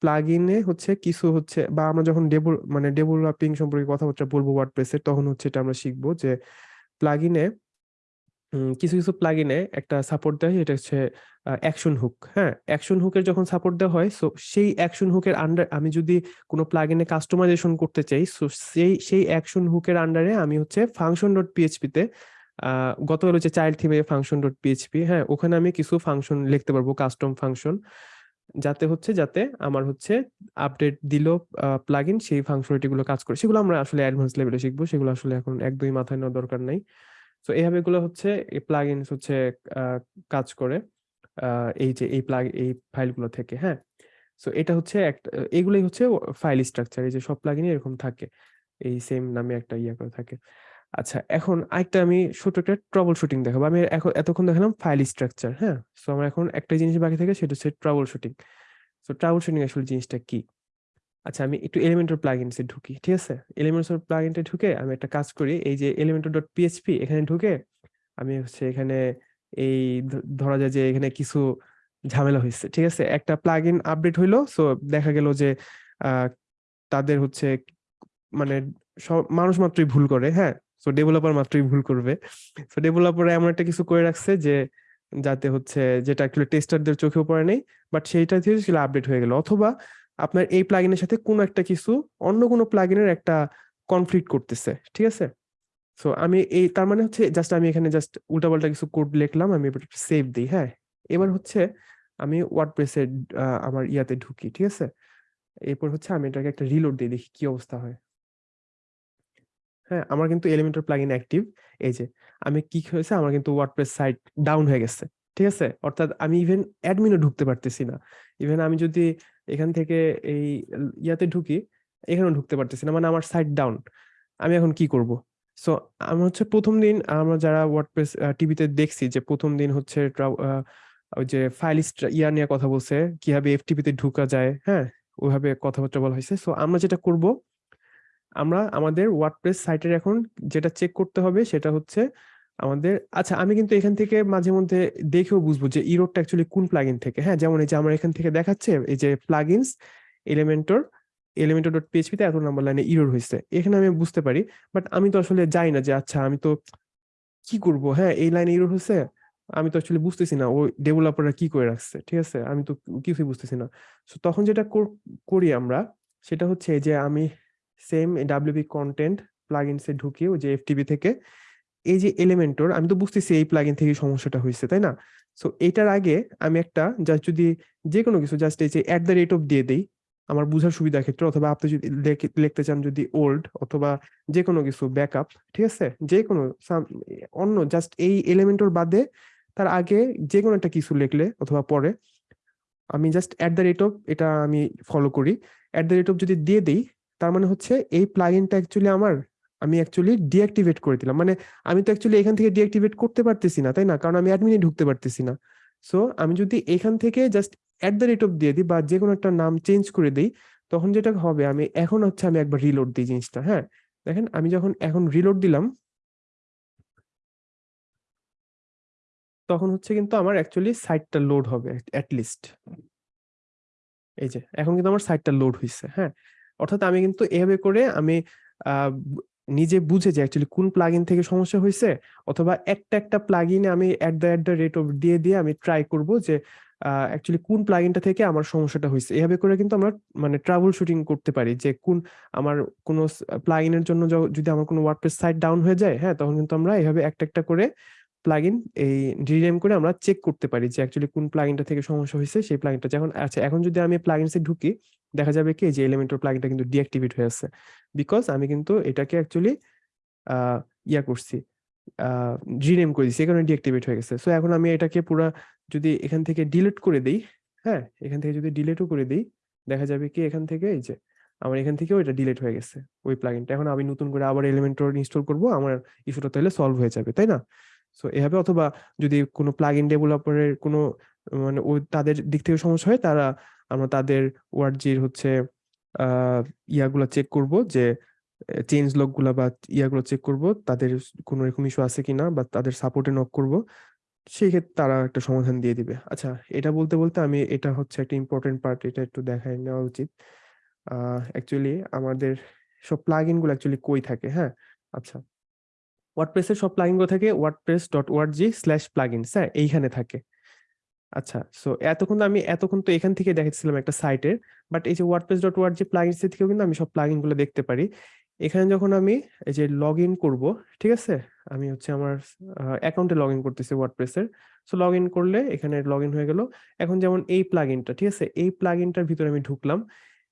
প্লাগইনে হচ্ছে কিছু হচ্ছে, বা আমরা যখন ডেভেল মানে ডেভেলপিং সম্পর্কে কথাবার্তা বলব ওয়ার্ডপ্রেসের তখন হচ্ছে এটা আমরা শিখব যে প্লাগইনে কিছু কিছু প্লাগইনে একটা সাপোর্ট দেয়, এটা হচ্ছে অ্যাকশন হুক হ্যাঁ? অ্যাকশন হুকের যখন সাপোর্ট দেওয়া হয় সো সেই অ্যাকশন হুকের আন্ডার আমি যদি কোনো প্লাগইনে কাস্টমাইজেশন করতে চাই সো সেই সেই অ্যাকশন হুকের আন্ডারে আমি হচ্ছে ফাংশন ডট পিএইচপিতে গতকাল হচ্ছে চাইল্ড থিমে ফাংশন ডট পিএইচপি হ্যাঁ? ওখানে আমি কিছু ফাংশন লিখতে পারব কাস্টম ফাংশন যাতে হচ্ছে, যাতে আমার হচ্ছে আপডেট দিল প্লাগইন সেই ফাংশনালিটি গুলো কাজ করে। সেগুলো আমরা আসলে অ্যাডভান্স লেভেলে শিখব, সেগুলো আসলে এখন একদমই মাথায় নেওয়ার দরকার নাই। তো এইভাবে এগুলো হচ্ছে এই প্লাগইনস হচ্ছে কাজ করে এই যে এই প্লাগ এই ফাইলগুলো থেকে হ্যাঁ? সো এটা হচ্ছে একটা, এগুলোই হচ্ছে ফাইল স্ট্রাকচার এই যে সব প্লাগইনে এরকম থাকে, এই সেম নামে একটা ইয়ে করে থাকে। আচ্ছা এখন আরেকটা আমি ছোট একটা ট্রাবল শুটিং দেখাবো। আমি এখন এতক্ষণ দেখালাম ফাইল স্ট্রাকচার হ্যাঁ? সো আমার এখন একটা জিনিস বাকি থাকে, সেটা হচ্ছে troubleshooting so troubleshooting আসলে জিনিসটা কি? আচ্ছা আমি একটু এলিমেন্টর প্লাগইনসে ঢুকি, ঠিক আছে? এলিমেন্টর প্লাগইনটা ঢুকে আমি একটা কাজ করি, এই যে এলিমেন্টর ডট পিএইচপি এখানে ঢুকে আমি হচ্ছে এখানে এই ধরা যায় যে এখানে কিছু ঝামেলা হয়েছে ঠিক আছে? একটা প্লাগইন আপডেট হইল সো দেখা গেল যে তাদের হচ্ছে মানে মানুষ মাত্রই ভুল করে হ্যাঁ? সো ডেভেলপার মাত্রই ভুল করবে। সো ডেভেলপার এমন একটা কিছু করে রাখছে যে, যাতে হচ্ছে যেটা অ্যাকচুয়ালি টেস্টারদের চোখেও পড়ে নেই বাট সেইটা থেকে সেটা আপডেট হয়ে গেল। অথবা আপনার এই প্লাগইনের সাথে কোনো একটা কিছু, অন্য কোনো প্লাগইনের একটা কনফ্লিক্ট করতেছে, ঠিক আছে? সো আমি এই, তার মানে হচ্ছে জাস্ট আমি এখানে জাস্ট উল্টাপাল্টা কিছু কোড লিখলাম, আমি এবার সেভ দিই হ্যাঁ? এবার হচ্ছে আমি ওয়ার্ডপ্রেসের আমার ইয়াতে ঢুকি, ঠিক আছে? এরপর হচ্ছে আমি এটাকে একটা রিলোড দিয়ে দেখি কি অবস্থা হয়। হ্যাঁ আমার কিন্তু এলিমেন্টর প্লাগইন অ্যাক্টিভ এই যে, আমি কি হয়েছে, আমার কিন্তু ওয়ার্ডপ্রেস সাইট ডাউন হয়ে গেছে, ঠিক আছে? অর্থাৎ আমি ইভেন অ্যাডমিনও ঢুকতে পারতেছি না। ইভেন আমি যদি এখান থেকে এই ইয়াতে ঢুকি, এখানেও ঢুকতে পারতেছি না মানে আমার সাইট ডাউন আমি এখন কি করব? সো আমার হচ্ছে প্রথম দিন আমরা যারা ওয়ার্ডপ্রেস টিভিতে দেখছি যে প্রথম দিন হচ্ছে ওই যে ফাইল ইয়া নিয়ে কথা বলছে, কীভাবে এফটিপি তে ঢুকা যায় হ্যাঁ? ওইভাবে কথাবার্তা বলা হয়েছে। সো আমরা যেটা করব, আমরা আমাদের ওয়ার্ডপ্রেস সাইটের এখন যেটা চেক করতে হবে সেটা হচ্ছে আমাদের আচ্ছা আমি কিন্তু এখান থেকে মাঝে মধ্যে দেখেও বুঝব যে ইরোডটা অ্যাকচুয়ালি কোন প্লাগইন থেকে। হ্যাঁ যেমন এই যে আমার এখান থেকে দেখাচ্ছে, এই যে plugins Elementor Elementor dot PHP তে এত নাম্বার লাইনে ইরোর হয়েছে। এখানে আমি বুঝতে পারি বাট আমি তো আসলে যাই না যে আচ্ছা আমি তো কি করব? হ্যাঁ এই লাইনে ইরোর হয়েছে, আমি তো অ্যাকচুয়ালি বুঝতেছি না ওই ডেভেলপাররা কি করে রাখছে, ঠিক আছে? আমি তো কিছুই বুঝতেছি না। সো তখন যেটা কর- আমরা, সেটা হচ্ছে যে আমি সেম ডাব্লিউপি কন্টেন্ট প্লাগইনসে ঢুকি, ওই যে এফটিপি থেকে এই যে এলিমেন্টর আমি তো বুঝতেছি এই প্লাগইন থেকে সমস্যাটা হয়েছে তাই না? সো এটার আগে আমি একটা জাস্ট যদি যে কোনো কিছু জাস্ট এই যে অ্যাট দ্য রেট অফ দিয়ে দেই, আমার বোঝার সুবিধার ক্ষেত্রে, অথবা আপনি যদি লেখ- লিখতে চান যদি ওল্ড অথবা যে কোনো কিছু ব্যাকআপ ঠিক আছে? যে কোনো অন্য জাস্ট এই এলিমেন্টর বাদে তার আগে যে কোনো একটা কিছু লিখলে অথবা পরে, আমি just at the rate of এটা আমি ফলো করি। অ্যাট দ্য রেট অফ যদি দিয়ে দেই, তার মানে হচ্ছে এই প্লাগইনটা অ্যাকচুয়ালি আমার আমি অ্যাকচুয়ালি ডিঅ্যাক্টিভেট করে দিলাম। মানে আমি তো অ্যাকচুয়ালি এখান থেকে ডিঅ্যাক্টিভেট করতে পারতেছি না, তাই না? কারণ আমি অ্যাডমিনে ঢুকতে পারতেছি না। সো আমি যদি এখান থেকে just at the rate of দিয়ে দিই বা যে কোনো একটা নাম চেঞ্জ করে দিই, তখন যেটা হবে, আমি এখন হচ্ছে আমি একবার রিলোড দিই জিনিসটা হ্যাঁ? দেখেন, আমি যখন এখন রিলোড দিলাম, তখন হচ্ছে কিন্তু আমার অ্যাকচুয়ালি সাইটটা লোড হবে অ্যাট লিস্ট এই যে, এখন কিন্তু আমার সাইটটা লোড হয়েছে হ্যাঁ? অর্থাৎ আমি কিন্তু এভাবে করে আমি নিজে বুঝে যে অ্যাকচুয়ালি কোন প্লাগইন থেকে সমস্যা হয়েছে অথবা একটা একটা প্লাগইনে আমি at the at the rate of দিয়ে দিয়ে আমি ট্রাই করব যে অ্যাকচুয়ালি কোন প্লাগইনটা থেকে আমার সমস্যাটা হয়েছে এভাবে করে কিন্তু আমরা মানে ট্রাভেল শুটিং করতে পারি যে কোন আমার কোনো প্লাগইনের জন্য যদি আমার কোনো ওয়ার্ডপ্রেস সাইট ডাউন হয়ে যায় হ্যাঁ তখন কিন্তু আমরা এভাবে একটা একটা করে প্লাগইন এই রিনেম করে আমরা চেক করতে পারি যে অ্যাকচুয়ালি কোন প্লাগইনটা থেকে সমস্যা হয়েছে, সেই প্লাগইনটা যখন আচ্ছা এখন যদি আমি প্লাগইনসে ঢুকি, দেখা যাবে কি, যে এলিমেন্টর প্লাগইনটা কিন্তু ডিঅ্যাক্টিভেট হয়ে আছে। বিকজ আমি কিন্তু এটাকে অ্যাকচুয়ালি ইয়া করছি রিনেম করে দিচ্ছি কারণে ডিঅ্যাক্টিভেট হয়ে গেছে। সো এখন আমি এটাকে পুরা যদি এখান থেকে ডিলিট করে দিই হ্যাঁ এখান থেকে যদি ডিলিটও করে দিই, দেখা যাবে কি, এখান থেকে এই যে, আমার এখান থেকেও এটা ডিলিট হয়ে গেছে, ওই প্লাগইনটা এখন আমি নতুন করে আবার এলিমেন্টর ইনস্টল করব, আমার ইস্যুটা তাহলে সলভ হয়ে যাবে, তাই না? সো এভাবে অথবা যদি কোনো প্লাগইন ডেভেলপারের কোনো মানে ওই তাদের দিক থেকে সমস্যা হয়, তারা আমরা তাদের ওয়ার্ডজির হচ্ছে ইয়াগুলো চেক করব যে চেঞ্জ লগগুলা বা ইয়াগুলো চেক করব, তাদের কোনো এরকম ইস্যু আছে কিনা বা তাদের সাপোর্টে নক করব, সেই ক্ষেত্রে তারা একটা সমাধান দিয়ে দিবে। আচ্ছা এটা বলতে বলতে আমি এটা হচ্ছে একটা ইম্পর্টেন্ট পার্ট এটা একটু দেখায় নেওয়া উচিত। অ্যাকচুয়ালি আমাদের সব প্লাগইনগুলো অ্যাকচুয়ালি কই থাকে হ্যাঁ? আচ্ছা। ওয়ার্ডপ্রেসের সব প্লাগইনগুলো থাকে WordPress dot org slash plugins হ্যাঁ এইখানে থাকে। আচ্ছা সো এতক্ষণ তো আমি, এতক্ষণ তো এখান থেকে দেখাচ্ছিলাম একটা সাইটের বাট এই যে ওয়ার্ডপ্রেস ডট ওআরজি প্লাগইনস থেকেও কিন্তু আমি সব প্লাগইনগুলো দেখতে পারি। এখানে যখন আমি এই যে লগ ইন করব, ঠিক আছে? আমি হচ্ছে আমার অ্যাকাউন্টে লগ ইন করতেছি ওয়ার্ডপ্রেসের সো লগ ইন করলে এখানে লগ ইন হয়ে গেল। এখন যেমন এই প্লাগইনটা ঠিক আছে? এই প্লাগইনটার ভিতরে আমি ঢুকলাম।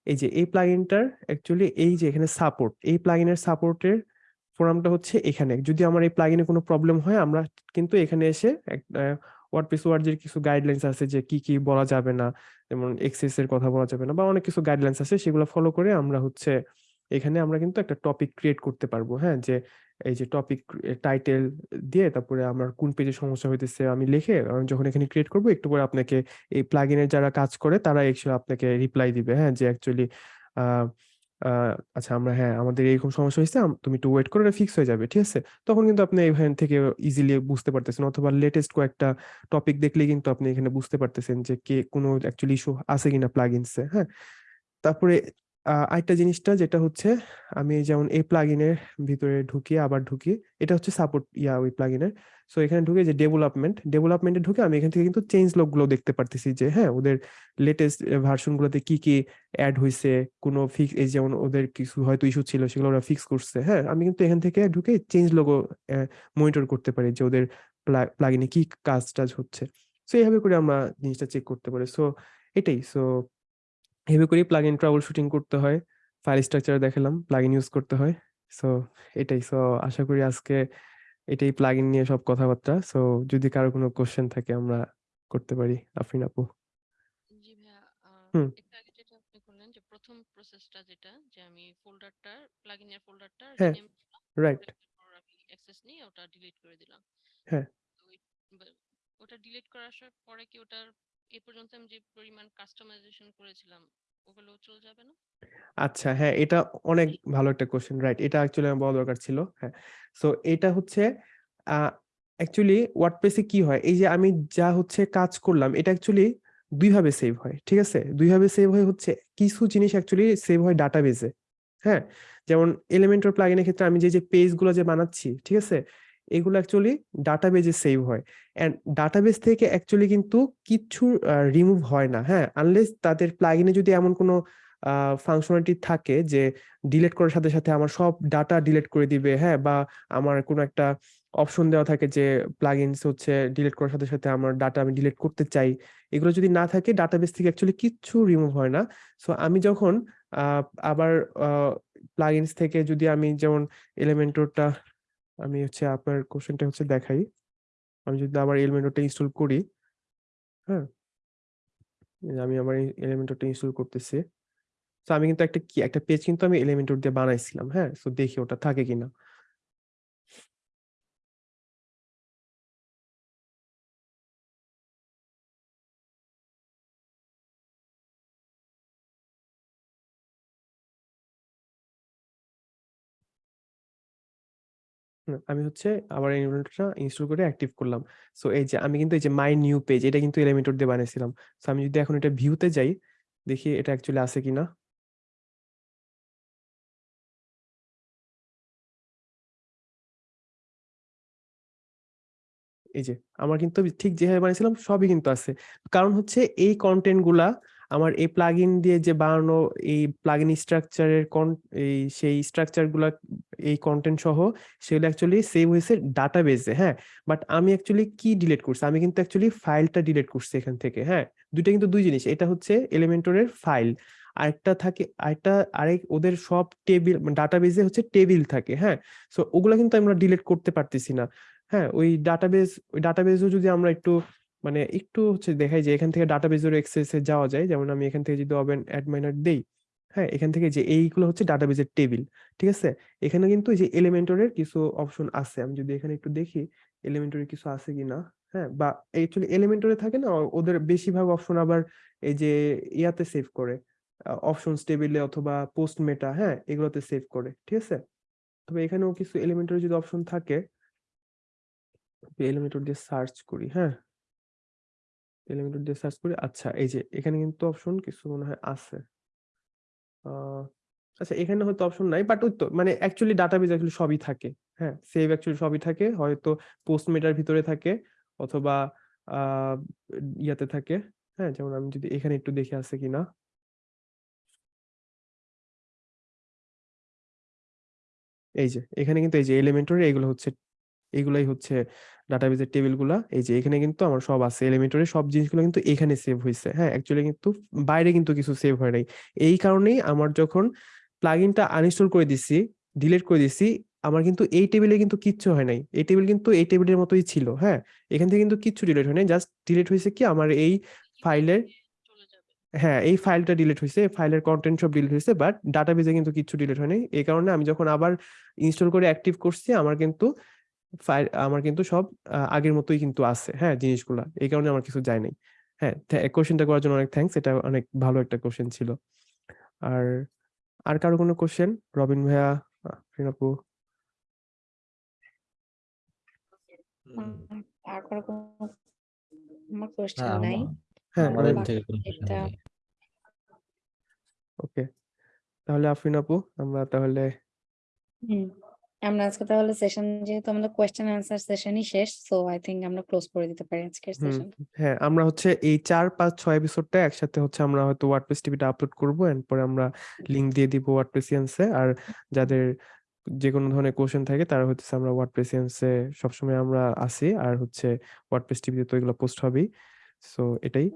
এই যে এই প্লাগইনটার অ্যাকচুয়ালি এই যে এখানে সাপোর্ট এই প্লাগইনের সাপোর্টের ফোরামটা হচ্ছে এখানে। যদি আমার এই প্লাগিনে কোনো প্রবলেম হয়, আমরা কিন্তু এখানে এসে ওয়ার্ডপ্রেস ওয়ার্ডের কিছু গাইডলাইন্স আছে যে কি কি বলা যাবে না, যেমন এক্সেস এর কথা বলা যাবে না, বা অনেক কিছু গাইডলাইন্স আছে, সেগুলো ফলো করে আমরা হচ্ছে এখানে আমরা কিন্তু একটা টপিক ক্রিয়েট করতে পারব হ্যাঁ? যে এই যে টপিক টাইটেল দিয়ে তারপরে আমার কোন পেজে সমস্যা হইতেছে আমি লিখে আমি যখন এখানে ক্রিয়েট করব, একটু পরে আপনাকে এই প্লাগইনের যারা কাজ করে, তারা এক্সুয়ালি আপনাকে রিপ্লাই দিবে হ্যাঁ? যে অ্যাকচুয়ালি আচ্ছা আমরা হ্যাঁ আমাদের এরকম সমস্যা হয়েছে তুমি একটু ওয়েট করে ফিক্স হয়ে যাবে, ঠিক আছে? তখন কিন্তু আপনি এখান থেকে ইজিলি বুঝতে পারতেছেন, অথবা লেটেস্ট কয়েকটা টপিক দেখলে কিন্তু আপনি এখানে বুঝতে পারতেছেন যে কে, কোনো অ্যাকচুয়ালি ইস্যু আছে কিনা প্লাগইনসে হ্যাঁ? তারপরে আরেকটা জিনিসটা যেটা হচ্ছে, আমি যেমন এই প্লাগইনের ভিতরে ঢুকি, আবার ঢুকি, এটা হচ্ছে সাপোর্ট ইয়া ওই প্লাগইনের সো এখানে ঢুকে যে ডেভেলপমেন্ট ডেভেলপমেন্টে ঢুকে আমি এখান থেকে কিন্তু চেঞ্জগুলো দেখতে পারতেছি যে হ্যাঁ ওদের লেটেস্ট ভার্সন গুলোতে কি কি অ্যাড হয়েছে কোনো ফিক্স এই যেমন ওদের কিছু হয়তো ইস্যু ছিল, সেগুলো ওরা ফিক্স করছে হ্যাঁ আমি কিন্তু এখান থেকে ঢুকে চেঞ্জ লোগো মনিটর করতে পারি যে ওদের প্লাগইনে কি কাজ টাজ হচ্ছে। সো এইভাবে করে আমরা জিনিসটা চেক করতে পারি। সো এটাই। সো এভাবে করেই প্লাগইন ট্রাবল শুটিং করতে হয়। ফাইল স্ট্রাকচার দেখালাম প্লাগইন ইউজ করতে হয়। সো এটাই। সো আশা করি আজকে এটাই প্লাগইন নিয়ে সব কথাবার্তা। সো যদি কারও কোনো কোশ্চেন থাকে আমরা করতে পারি। আফরিন আপু। জি ভাইয়া হুম। আগে যেটা আপনি করলেন যে প্রথম প্রসেসটা যেটা যে আমি প্লাগইনের হ্যাঁ, রাইট অ্যাক্সেস নিয়ে ওটা ডিলিট করে দিলাম। হ্যাঁ। ওটা ডিলিট করার পরে কি ওটার এ পর্যন্ত আমি যে পরিমাণ কাস্টমাইজেশন করেছিলাম ওগুলো চলে যাবে না? আচ্ছা হ্যাঁ এটা অনেক ভালো একটা কোশ্চেন রাইট এটা অ্যাকচুয়ালি আমার বলা দরকার ছিল হ্যাঁ সো এটা হচ্ছে অ্যাকচুয়ালি ওয়ার্ডপ্রেসে কি হয় এই যে আমি যা হচ্ছে কাজ করলাম এটা অ্যাকচুয়ালি দুইভাবে সেভ হয় ঠিক আছে? দুইভাবে সেভ হয় হচ্ছে কিছু জিনিস অ্যাকচুয়ালি সেভ হয় ডাটাবেজে হ্যাঁ? যেমন এলিমেন্টর প্লাগইনের ক্ষেত্রে আমি যে যে পেজগুলো যে বানাচ্ছি ঠিক আছে? এগুলো অ্যাকচুয়ালি ডাটাবেজে সেভ হয়। অ্যান্ড ডাটাবেস থেকে অ্যাকচুয়ালি কিন্তু কিচ্ছু রিমুভ হয় না হ্যাঁ? আনলেস তাদের প্লাগিনে যদি এমন কোনো ফাংশনালিটি থাকে যে ডিলিট করার সাথে সাথে আমার সব ডাটা ডিলিট করে দিবে হ্যাঁ? বা আমার কোনো একটা অপশন দেওয়া থাকে যে প্লাগইনস হচ্ছে ডিলিট করার সাথে সাথে আমার ডাটা আমি ডিলিট করতে চাই, এগুলো যদি না থাকে ডাটাবেস থেকে অ্যাকচুয়ালি কিচ্ছু রিমুভ হয় না। সো আমি যখন আবার প্লাগইনস থেকে যদি আমি যেমন এলিমেন্টরটা আমি হচ্ছে আপনার কোশ্চেনটা হচ্ছে দেখাই। আমি যদি আবার এলিমেন্টরটা ইনস্টল করি হ্যাঁ? আমি আমার এলিমেন্টরটা ইনস্টল করতেছি। তো আমি কিন্তু একটা কি, একটা পেজ কিন্তু আমি এলিমেন্টর দিয়ে বানাইছিলাম হ্যাঁ? তো দেখি ওটা থাকে কিনা। আমি হচ্ছে আবার এলিমেন্টরটা ইনস্টল করে অ্যাক্টিভ করলাম। সো এই যে আমি কিন্তু এই যে মাই নিউ পেজ এটা কিন্তু এলিমেন্টর দিয়ে বানাইছিলাম সো আমি যদি এখন এটা ভিউতে যাই, দেখি এটা অ্যাকচুয়ালি আছে কিনা। এই যে, আমার কিন্তু ঠিক যেভাবে বানিয়েছিলাম, সবই কিন্তু আছে। কারণ হচ্ছে এই কন্টেন্টগুলা আমার এই প্লাগইন দিয়ে যে বানানো এই প্লাগইন স্ট্রাকচারের এই সেই স্ট্রাকচারগুলা, এই কন্টেন্ট সহ, সেগুলো অ্যাকচুয়ালি সেভ হয়েছে ডাটাবেজে হ্যাঁ? বাট আমি অ্যাকচুয়ালি কি ডিলিট করছি? আমি কিন্তু অ্যাকচুয়ালি ফাইলটা ডিলিট করছি এখান থেকে হ্যাঁ? দুইটা কিন্তু দুই জিনিস, এটা হচ্ছে এলিমেন্টরের ফাইল আরেকটা থাকে, আরেকটা, আরেক ওদের সব টেবিল ডাটাবেজে হচ্ছে টেবিল থাকে হ্যাঁ? সো ওগুলা কিন্তু আমরা ডিলিট করতে পারতেছি না হ্যাঁ? ওই ডাটাবেজ ওই ডাটাবেজও যদি আমরা একটু মানে একটু হচ্ছে দেখাই যে, এখান থেকে ডাটাবেজের এক্সেসে যাওয়া যায়। যেমন আমি এখান থেকে যদি ওপেন অ্যাড মাইনার দেই হ্যাঁ? এখান থেকে যে এইগুলো হচ্ছে ডাটাবেজের টেবিল ঠিক আছে? এখানে কিন্তু এই যে এলিমেন্টরের কিছু অপশন আছে। আমি যদি এখানে একটু দেখি এলিমেন্টরের কিছু আছে কিনা? হ্যাঁ? বা অ্যাকচুয়ালি এলিমেন্টরে থাকে না, ওদের বেশিরভাগ অপশন আবার এই যে ইয়াতে সেভ করে। অপশনস টেবিলে অথবা পোস্ট মেটা হ্যাঁ? এগুলোতে সেভ করে, ঠিক আছে? তবে এখানেও কিছু এলিমেন্টরি যদি অপশন থাকে এলিমেন্টর দিয়ে সার্চ করি হ্যাঁ? এলিমেন্টর দিয়ে সার্চ করি। আচ্ছা এই যে এখানে কিন্তু অপশন কিছু মনে হয় আছে। আচ্ছা এখানে হয়তো অপশন নাই বাট ওই তো মানে অ্যাকচুয়ালি ডাটাবেজ অ্যাকচুয়ালি সবই থাকে। হ্যাঁ সেভ অ্যাকচুয়ালি সবই থাকে, হয়তো পোস্ট মেটার ভিতরে থাকে, অথবা ইয়াতে থাকে। হ্যাঁ যেমন আমি যদি এখানে একটু দেখে আছে কিনা। এই যে, এখানে কিন্তু এই যে এলিমেন্টরি এগুলো হচ্ছে এগুলাই হচ্ছে ডাটাবেজের টেবিলগুলা এই যে এখানে কিন্তু আমার সব আছে এলিমেন্টরি সব জিনিসগুলো কিন্তু এখানে সেভ হয়েছে হ্যাঁ অ্যাকচুয়ালি কিন্তু বাইরে কিন্তু কিছু সেভ হয় নাই। এই কারণেই আমার যখন প্লাগইনটা আনইনস্টল করে দিছি ডিলিট করে দিছি, আমার কিন্তু এই টেবিলে কিন্তু কিচ্ছু হয় নাই। এই টেবিল কিন্তু এই টেবিলের মতোই ছিল হ্যাঁ। এখান থেকে কিন্তু কিচ্ছু ডিলিট হয় নাই। জাস্ট ডিলিট হয়েছে কি, আমার এই ফাইলের হ্যাঁ এই ফাইলটা ডিলিট হয়েছে ফাইলের কন্টেন্ট সব ডিলিট হয়েছে বাট ডাটাবেজে কিন্তু কিছু ডিলিট হয়নি এই কারণে আমি যখন আবার ইনস্টল করে অ্যাক্টিভ করছি, আমার কিন্তু আমার কিন্তু সব আগের মতোই কিন্তু আছে হ্যাঁ জিনিসগুলা। এই কারণে আমার কিছু যায় নাই। হ্যাঁ কোশ্চেনটা করার জন্য অনেক থ্যাঙ্কস এটা অনেক ভালো একটা কোশ্চেন ছিল। আর আর কারও কোনো কোশ্চেন রবিন ভাইয়া আর কোনো আমার কোশ্চেন হ্যাঁ নাই? হ্যাঁ। ওকে তাহলে আফরিন আপু আমরা তাহলে হুম। আমরা আজকে তাহলে সেশন যেহেতু আমাদের কোয়েশ্চেন অ্যান্সার সেশনই শেষ সো আই থিংক আমরা ক্লোজ করে দিতে পারি আজকের সেশন হ্যাঁ আমরা হচ্ছে এই চার পাঁচ ছয় এপিসোডটা একসাথে হচ্ছে আমরা হয়তো ওয়ার্ডপ্রেস টিভিতে আপলোড করব এন্ড পরে আমরা লিংক দিয়ে দিব ওয়ার্ডপ্রেসিয়ান্সে আর যাদের যে কোনো ধরনের কোশ্চেন থাকে তারা হচ্ছে আমরা ওয়ার্ডপ্রেসিয়ান্সে সবসময় আমরা আসি আর হচ্ছে ওয়ার্ডপ্রেস টিভিতে তো এগুলো পোস্ট হবেই সো এটাই।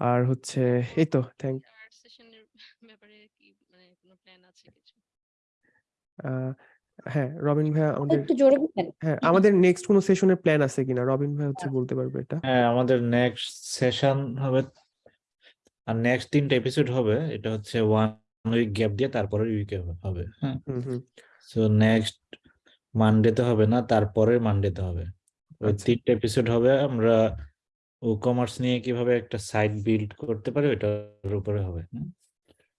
আর হচ্ছে এই তো থ্যাংক সেশনের ব্যাপারে কি মানে কোনো প্ল্যান আছে কিছু? হ্যাঁ রবিন ভাইয়া আমাদের একটু জোরে বলবেন হ্যাঁ আমাদের নেক্সট কোনো সেশনের প্ল্যান আছে কিনা? রবিন ভাই হচ্ছে আচ্ছা। বলতে পারবে এটা। হ্যাঁ আমাদের নেক্সট সেশন হবে আর নেক্সট তিনটা এপিসোড হবে। এটা হচ্ছে ওয়ান উইক গ্যাপ দিয়ে তারপরে উইকে হবে। হ্যাঁ হুম হুম। সো নেক্সট মানডেতে হবে না তারপরের মানডেতে হবে। ওই আচ্ছা। তিনটা এপিসোড হবে আমরা ও কমার্স নিয়ে কীভাবে একটা সাইট বিল্ড করতে পারি ওটার উপরে হবে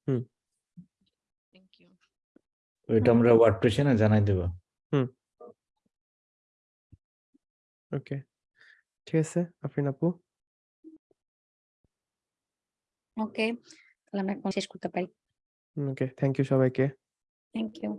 হুম। থ্যাংক ইউ ওইটা হুম। আমরা ওয়ার্ডপ্রেসে না জানাই দেবো। ওকে। ঠিক আছে আফরিন আপু। ওকে তাহলে আমরা এখন শেষ করতে পারি। ওকে থ্যাংক ইউ সবাইকে। Thank you